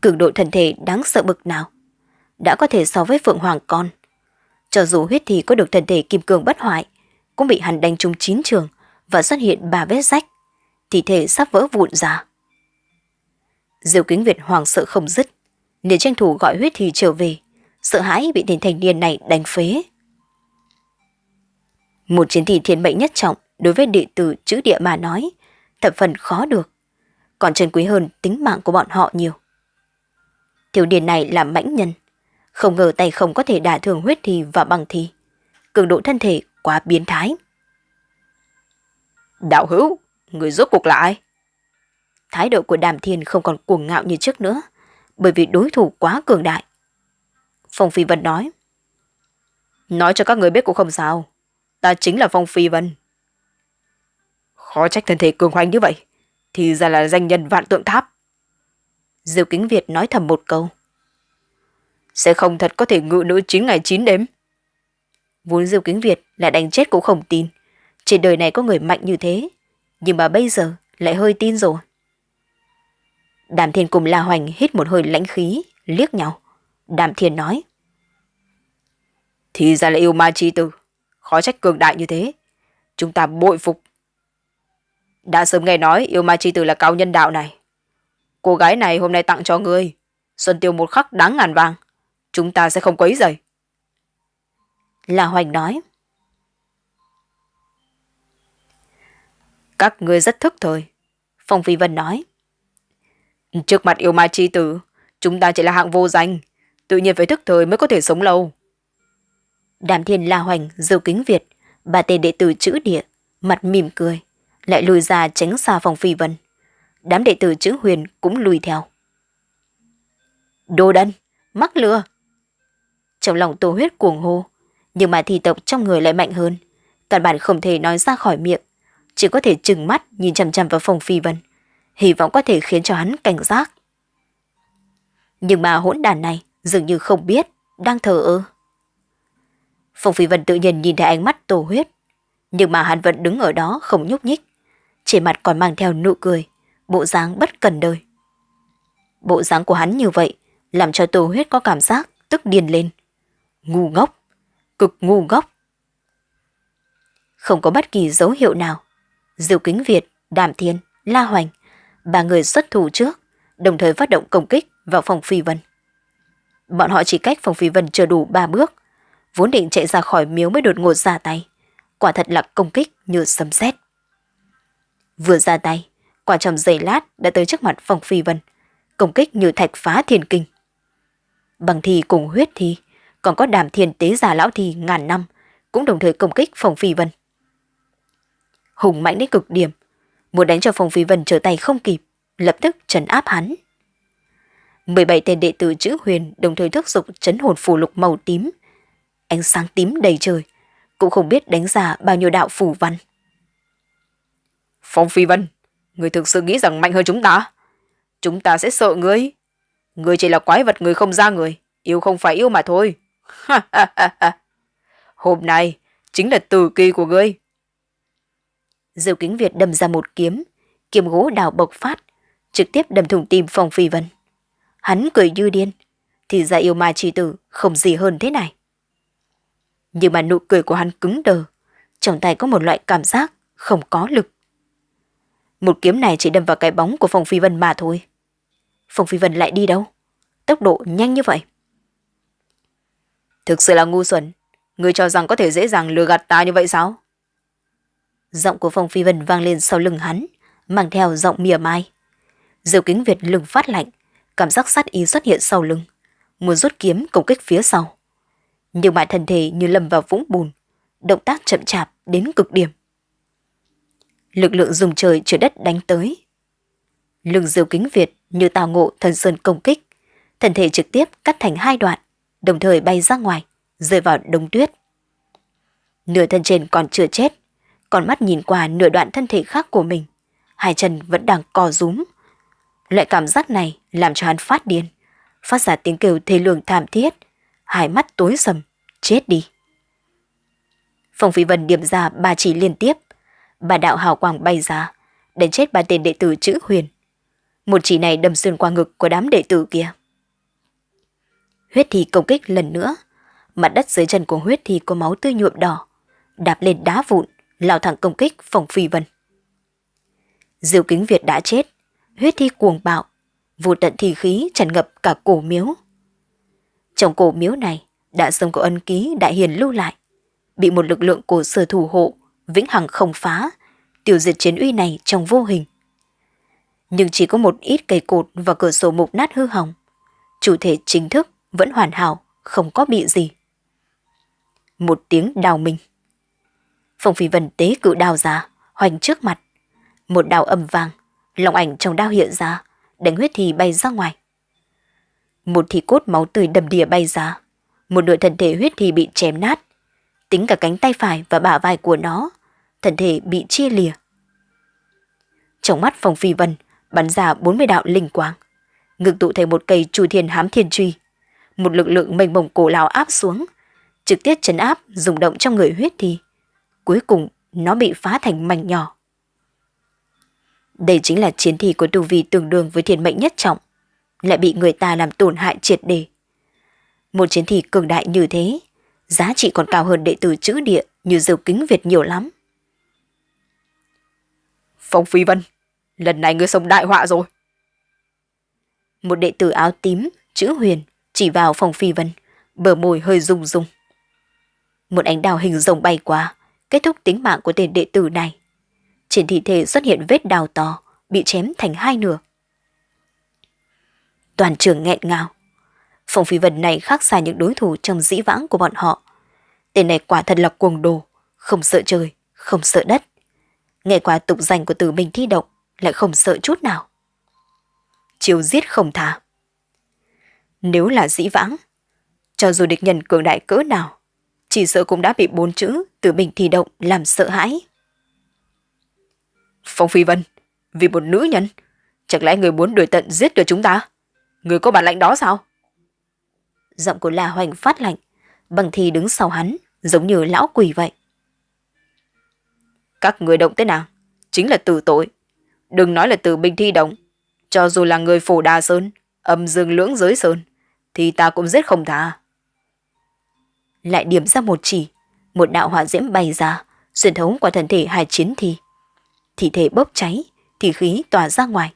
Cường độ thần thể đáng sợ bực nào, đã có thể so với Phượng Hoàng con. Cho dù huyết thì có được thần thể kim cương bất hoại, cũng bị hắn đánh trúng chín trường và xuất hiện ba vết rách, thì thể sắp vỡ vụn ra. Diêu kính Việt hoàng sợ không dứt, nên tranh thủ gọi huyết thì trở về, sợ hãi bị tên thanh niên này đánh phế. Một chiến thị thiên mệnh nhất trọng đối với đệ tử chữ địa mà nói, thập phần khó được, còn trân quý hơn tính mạng của bọn họ nhiều. Thiếu điền này là mãnh nhân, không ngờ tay không có thể đả thương huyết thi và bằng thi. Cường độ thân thể quá biến thái. Đạo hữu, người rốt cuộc là ai? Thái độ của đàm thiên không còn cuồng ngạo như trước nữa, bởi vì đối thủ quá cường đại. Phong Phi Vân nói. Nói cho các người biết cũng không sao. Ta chính là Phong Phi Vân. Khó trách thân thể cường hoành như vậy. Thì ra là danh nhân vạn tượng tháp. Diêu Kính Việt nói thầm một câu. Sẽ không thật có thể ngự nữ 9 ngày 9 đêm. Vốn Diêu Kính Việt lại đánh chết cũng không tin. Trên đời này có người mạnh như thế. Nhưng mà bây giờ lại hơi tin rồi. Đàm Thiên cùng La Hoành hít một hơi lãnh khí, liếc nhau. Đàm Thiên nói. Thì ra là yêu ma chi tử. Khó trách cường đại như thế. Chúng ta bội phục. Đã sớm nghe nói yêu ma chi tử là cao nhân đạo này. Cô gái này hôm nay tặng cho ngươi. Xuân tiêu một khắc đáng ngàn vàng. Chúng ta sẽ không quấy rầy. La Hoành nói. Các ngươi rất thức thời. Phong Phi Vân nói. Trước mặt yêu ma chi tử, chúng ta chỉ là hạng vô danh. Tự nhiên phải thức thời mới có thể sống lâu. Đàm Thiên La Hoành, Dâu Kính Việt, ba tên đệ tử chữ địa, mặt mỉm cười, lại lùi ra tránh xa Phong Phi Vân. Đám đệ tử chữ huyền cũng lùi theo. Đồ đần, mắc lừa. Trong lòng tô huyết cuồng hô, nhưng mà thi tộc trong người lại mạnh hơn. Căn bản không thể nói ra khỏi miệng, chỉ có thể trừng mắt nhìn chằm chằm vào Phong Phi Vân, hy vọng có thể khiến cho hắn cảnh giác. Nhưng mà hỗn đàn này dường như không biết, đang thờ ơ. Phong Phi Vân tự nhiên nhìn thấy ánh mắt tổ huyết, nhưng mà hắn vẫn đứng ở đó không nhúc nhích, trên mặt còn mang theo nụ cười, bộ dáng bất cần đời. Bộ dáng của hắn như vậy làm cho tổ huyết có cảm giác tức điên lên. Ngu ngốc, cực ngu ngốc. Không có bất kỳ dấu hiệu nào. Diệu Kính Việt, Đàm Thiên, La Hoành, ba người xuất thủ trước, đồng thời phát động công kích vào phòng Phi Vân. Bọn họ chỉ cách phòng Phi Vân chưa đủ ba bước, vốn định chạy ra khỏi miếu mới đột ngột ra tay. Quả thật là công kích như sấm sét. Vừa ra tay, quả trầm giày lát đã tới trước mặt phòng Phi Vân, công kích như thạch phá thiên kinh. Bằng thi cùng huyết thi, còn có đàm thiên tế già lão thi ngàn năm, cũng đồng thời công kích phòng Phi Vân. Hùng mạnh đến cực điểm, muốn đánh cho Phong Phi Vân trở tay không kịp, lập tức trấn áp hắn. 17 tên đệ tử chữ huyền đồng thời thúc dục chấn hồn phù lục màu tím. Ánh sáng tím đầy trời, cũng không biết đánh ra bao nhiêu đạo phù văn. Phong Phi Vân, người thực sự nghĩ rằng mạnh hơn chúng ta? Chúng ta sẽ sợ ngươi. Ngươi chỉ là quái vật người không ra người, yêu không phải yêu mà thôi. Hôm nay chính là tử kỳ của ngươi. Diêu kính Việt đâm ra một kiếm, kiếm gỗ đào bộc phát, trực tiếp đâm thủng tim Phong Phi Vân. Hắn cười như điên, thì ra yêu ma chi tử không gì hơn thế này. Nhưng mà nụ cười của hắn cứng đờ, trong tay có một loại cảm giác không có lực. Một kiếm này chỉ đâm vào cái bóng của Phong Phi Vân mà thôi. Phong Phi Vân lại đi đâu? Tốc độ nhanh như vậy. Thực sự là ngu xuẩn. Ngươi cho rằng có thể dễ dàng lừa gạt ta như vậy sao? Giọng của Phong Phi Vân vang lên sau lưng hắn, mang theo giọng mỉa mai. Diều kính Việt lưng phát lạnh, cảm giác sát ý xuất hiện sau lưng, muốn rút kiếm công kích phía sau. Nhưng mà thân thể như lâm vào vũng bùn, động tác chậm chạp đến cực điểm. Lực lượng dùng trời trở đất đánh tới. Lưng diều kính Việt như tào ngộ thần sơn công kích, thân thể trực tiếp cắt thành hai đoạn, đồng thời bay ra ngoài, rơi vào đông tuyết. Nửa thân trên còn chưa chết, còn mắt nhìn qua nửa đoạn thân thể khác của mình, hai chân vẫn đang co rúm. Loại cảm giác này làm cho hắn phát điên, phát ra tiếng kêu thê lương thảm thiết, hai mắt tối sầm, chết đi. Phong Phi Vân điểm ra ba chỉ liên tiếp, bà đạo hào quang bay ra, đánh chết ba tên đệ tử chữ huyền. Một chỉ này đâm xuyên qua ngực của đám đệ tử kia. Huyết thì công kích lần nữa, mặt đất dưới chân của huyết thì có máu tươi nhuộm đỏ, đạp lên đá vụn, lao thẳng công kích phòng Phi Vân. Diêu Kính Việt đã chết, huyết thi cuồng bạo, vô tận thi khí tràn ngập cả cổ miếu. Trong cổ miếu này đã sống có ân ký đại hiền lưu lại, bị một lực lượng cổ sở thủ hộ, vĩnh hằng không phá, tiêu diệt chiến uy này trong vô hình. Nhưng chỉ có một ít cây cột và cửa sổ mục nát hư hỏng. Chủ thể chính thức vẫn hoàn hảo, không có bị gì. Một tiếng đào mình. Phong phi vân tế cự đào ra, hoành trước mặt. Một đao âm vang, lòng ảnh trong đao hiện ra, đánh huyết thì bay ra ngoài. Một thì cốt máu tươi đầm đìa bay ra, một nửa thân thể huyết thì bị chém nát, tính cả cánh tay phải và bả vai của nó, thân thể bị chia lìa. Trong mắt Phong Phi Vân bắn ra 40 đạo linh quang, ngực tụ thành một cây chu thiên hám thiên truy. Một lực lượng mênh mông cổ lão áp xuống, trực tiếp chấn áp rung động trong người huyết thì. Cuối cùng nó bị phá thành mảnh nhỏ. Đây chính là chiến thi của tu vi tương đương với thiên mệnh nhất trọng, lại bị người ta làm tổn hại triệt đề. Một chiến thi cường đại như thế, giá trị còn cao hơn đệ tử chữ địa như dầu kính Việt nhiều lắm. Phong Phi Vân, lần này ngươi sống đại họa rồi. Một đệ tử áo tím, chữ huyền, chỉ vào Phong Phi Vân, bờ môi hơi rung rung. Một ánh đào hình rồng bay qua, kết thúc tính mạng của tên đệ tử này. Trên thi thể xuất hiện vết đào to, bị chém thành hai nửa. Toàn trường nghẹn ngào. Phong Phi Vân này khác xa những đối thủ trong dĩ vãng của bọn họ. Tên này quả thật là cuồng đồ, không sợ trời, không sợ đất. Nghe qua tục danh của tử mình thi động, lại không sợ chút nào. Chiều giết không thả. Nếu là dĩ vãng, cho dù địch nhân cường đại cỡ nào, chỉ sợ cũng đã bị bốn chữ từ mình thi động làm sợ hãi. Phong Phi Vân, vì một nữ nhân, chẳng lẽ người muốn đuổi tận giết được chúng ta? Người có bản lãnh đó sao? Giọng của La Hoành phát lạnh, bằng thì đứng sau hắn, giống như lão quỷ vậy. Các người động tới nào, chính là tử tội. Đừng nói là từ bình thi động. Cho dù là người phổ đà sơn, âm dương lưỡng giới sơn, thì ta cũng giết không tha. Lại điểm ra một chỉ, một đạo hỏa diễm bay ra, xuyên thấu qua thân thể hai chiến thi. Thi thể bốc cháy, thì khí tỏa ra ngoài.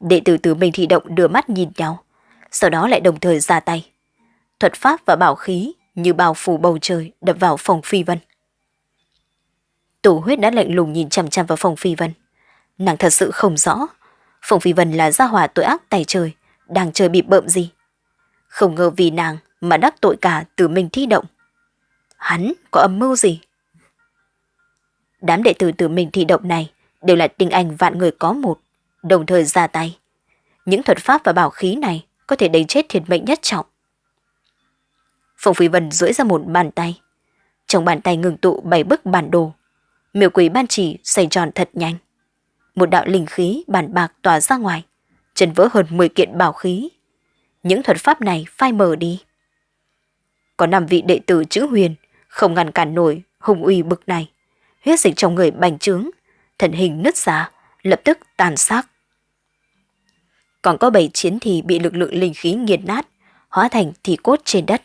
Đệ tử từ mình thị động đưa mắt nhìn nhau, sau đó lại đồng thời ra tay. Thuật pháp và bảo khí như bao phủ bầu trời đập vào phòng phi vân. Tổ huyết đã lạnh lùng nhìn chằm chằm vào phòng phi vân. Nàng thật sự không rõ, phòng Phi Vân là gia hỏa tội ác tài trời, đang chơi bị bợm gì. Không ngờ vì nàng mà đắc tội cả từ mình thi động. Hắn có âm mưu gì? Đám đệ tử từ mình thi động này đều là tinh anh vạn người có một, đồng thời ra tay. Những thuật pháp và bảo khí này có thể đánh chết thiệt mệnh nhất trọng. Phùng Phi Vân duỗi ra một bàn tay. Trong bàn tay ngừng tụ bảy bức bản đồ. Miêu quỷ ban chỉ xoay tròn thật nhanh. Một đạo linh khí bản bạc tỏa ra ngoài, chân vỡ hơn 10 kiện bảo khí. Những thuật pháp này phai mờ đi. Có năm vị đệ tử chữ huyền, không ngăn cản nổi hùng uy bực này. Huyết dịch trong người bành trướng, thần hình nứt ra, lập tức tàn xác. Còn có bảy chiến thì bị lực lượng linh khí nghiền nát, hóa thành thì cốt trên đất.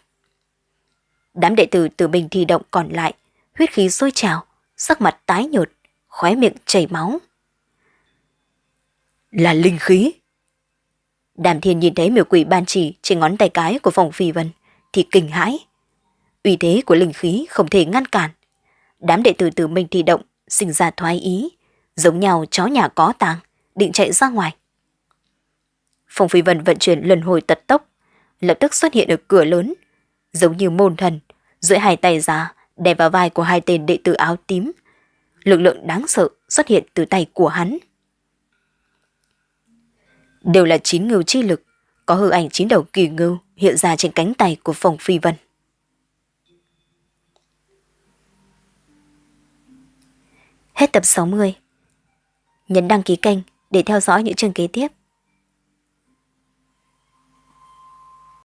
Đám đệ tử từ bình thi động còn lại, huyết khí sôi trào, sắc mặt tái nhợt, khóe miệng chảy máu. Là linh khí. Đàm thiên nhìn thấy miểu quỷ ban chỉ trên ngón tay cái của phòng phi vân, thì kinh hãi. Uy thế của linh khí không thể ngăn cản. Đám đệ tử từ mình thì động, sinh ra thoái ý, giống nhau chó nhà có tàng, định chạy ra ngoài. Phong Phi Vân vận chuyển lần hồi tật tốc, lập tức xuất hiện ở cửa lớn, giống như môn thần, duỗi hai tay ra, đè vào vai của hai tên đệ tử áo tím. Lực lượng đáng sợ xuất hiện từ tay của hắn. Đều là chín ngưu chi lực, có hư ảnh chín đầu kỳ ngưu hiện ra trên cánh tay của Phong Phi Vân. Hết tập 60. Nhấn đăng ký kênh để theo dõi những chương kế tiếp.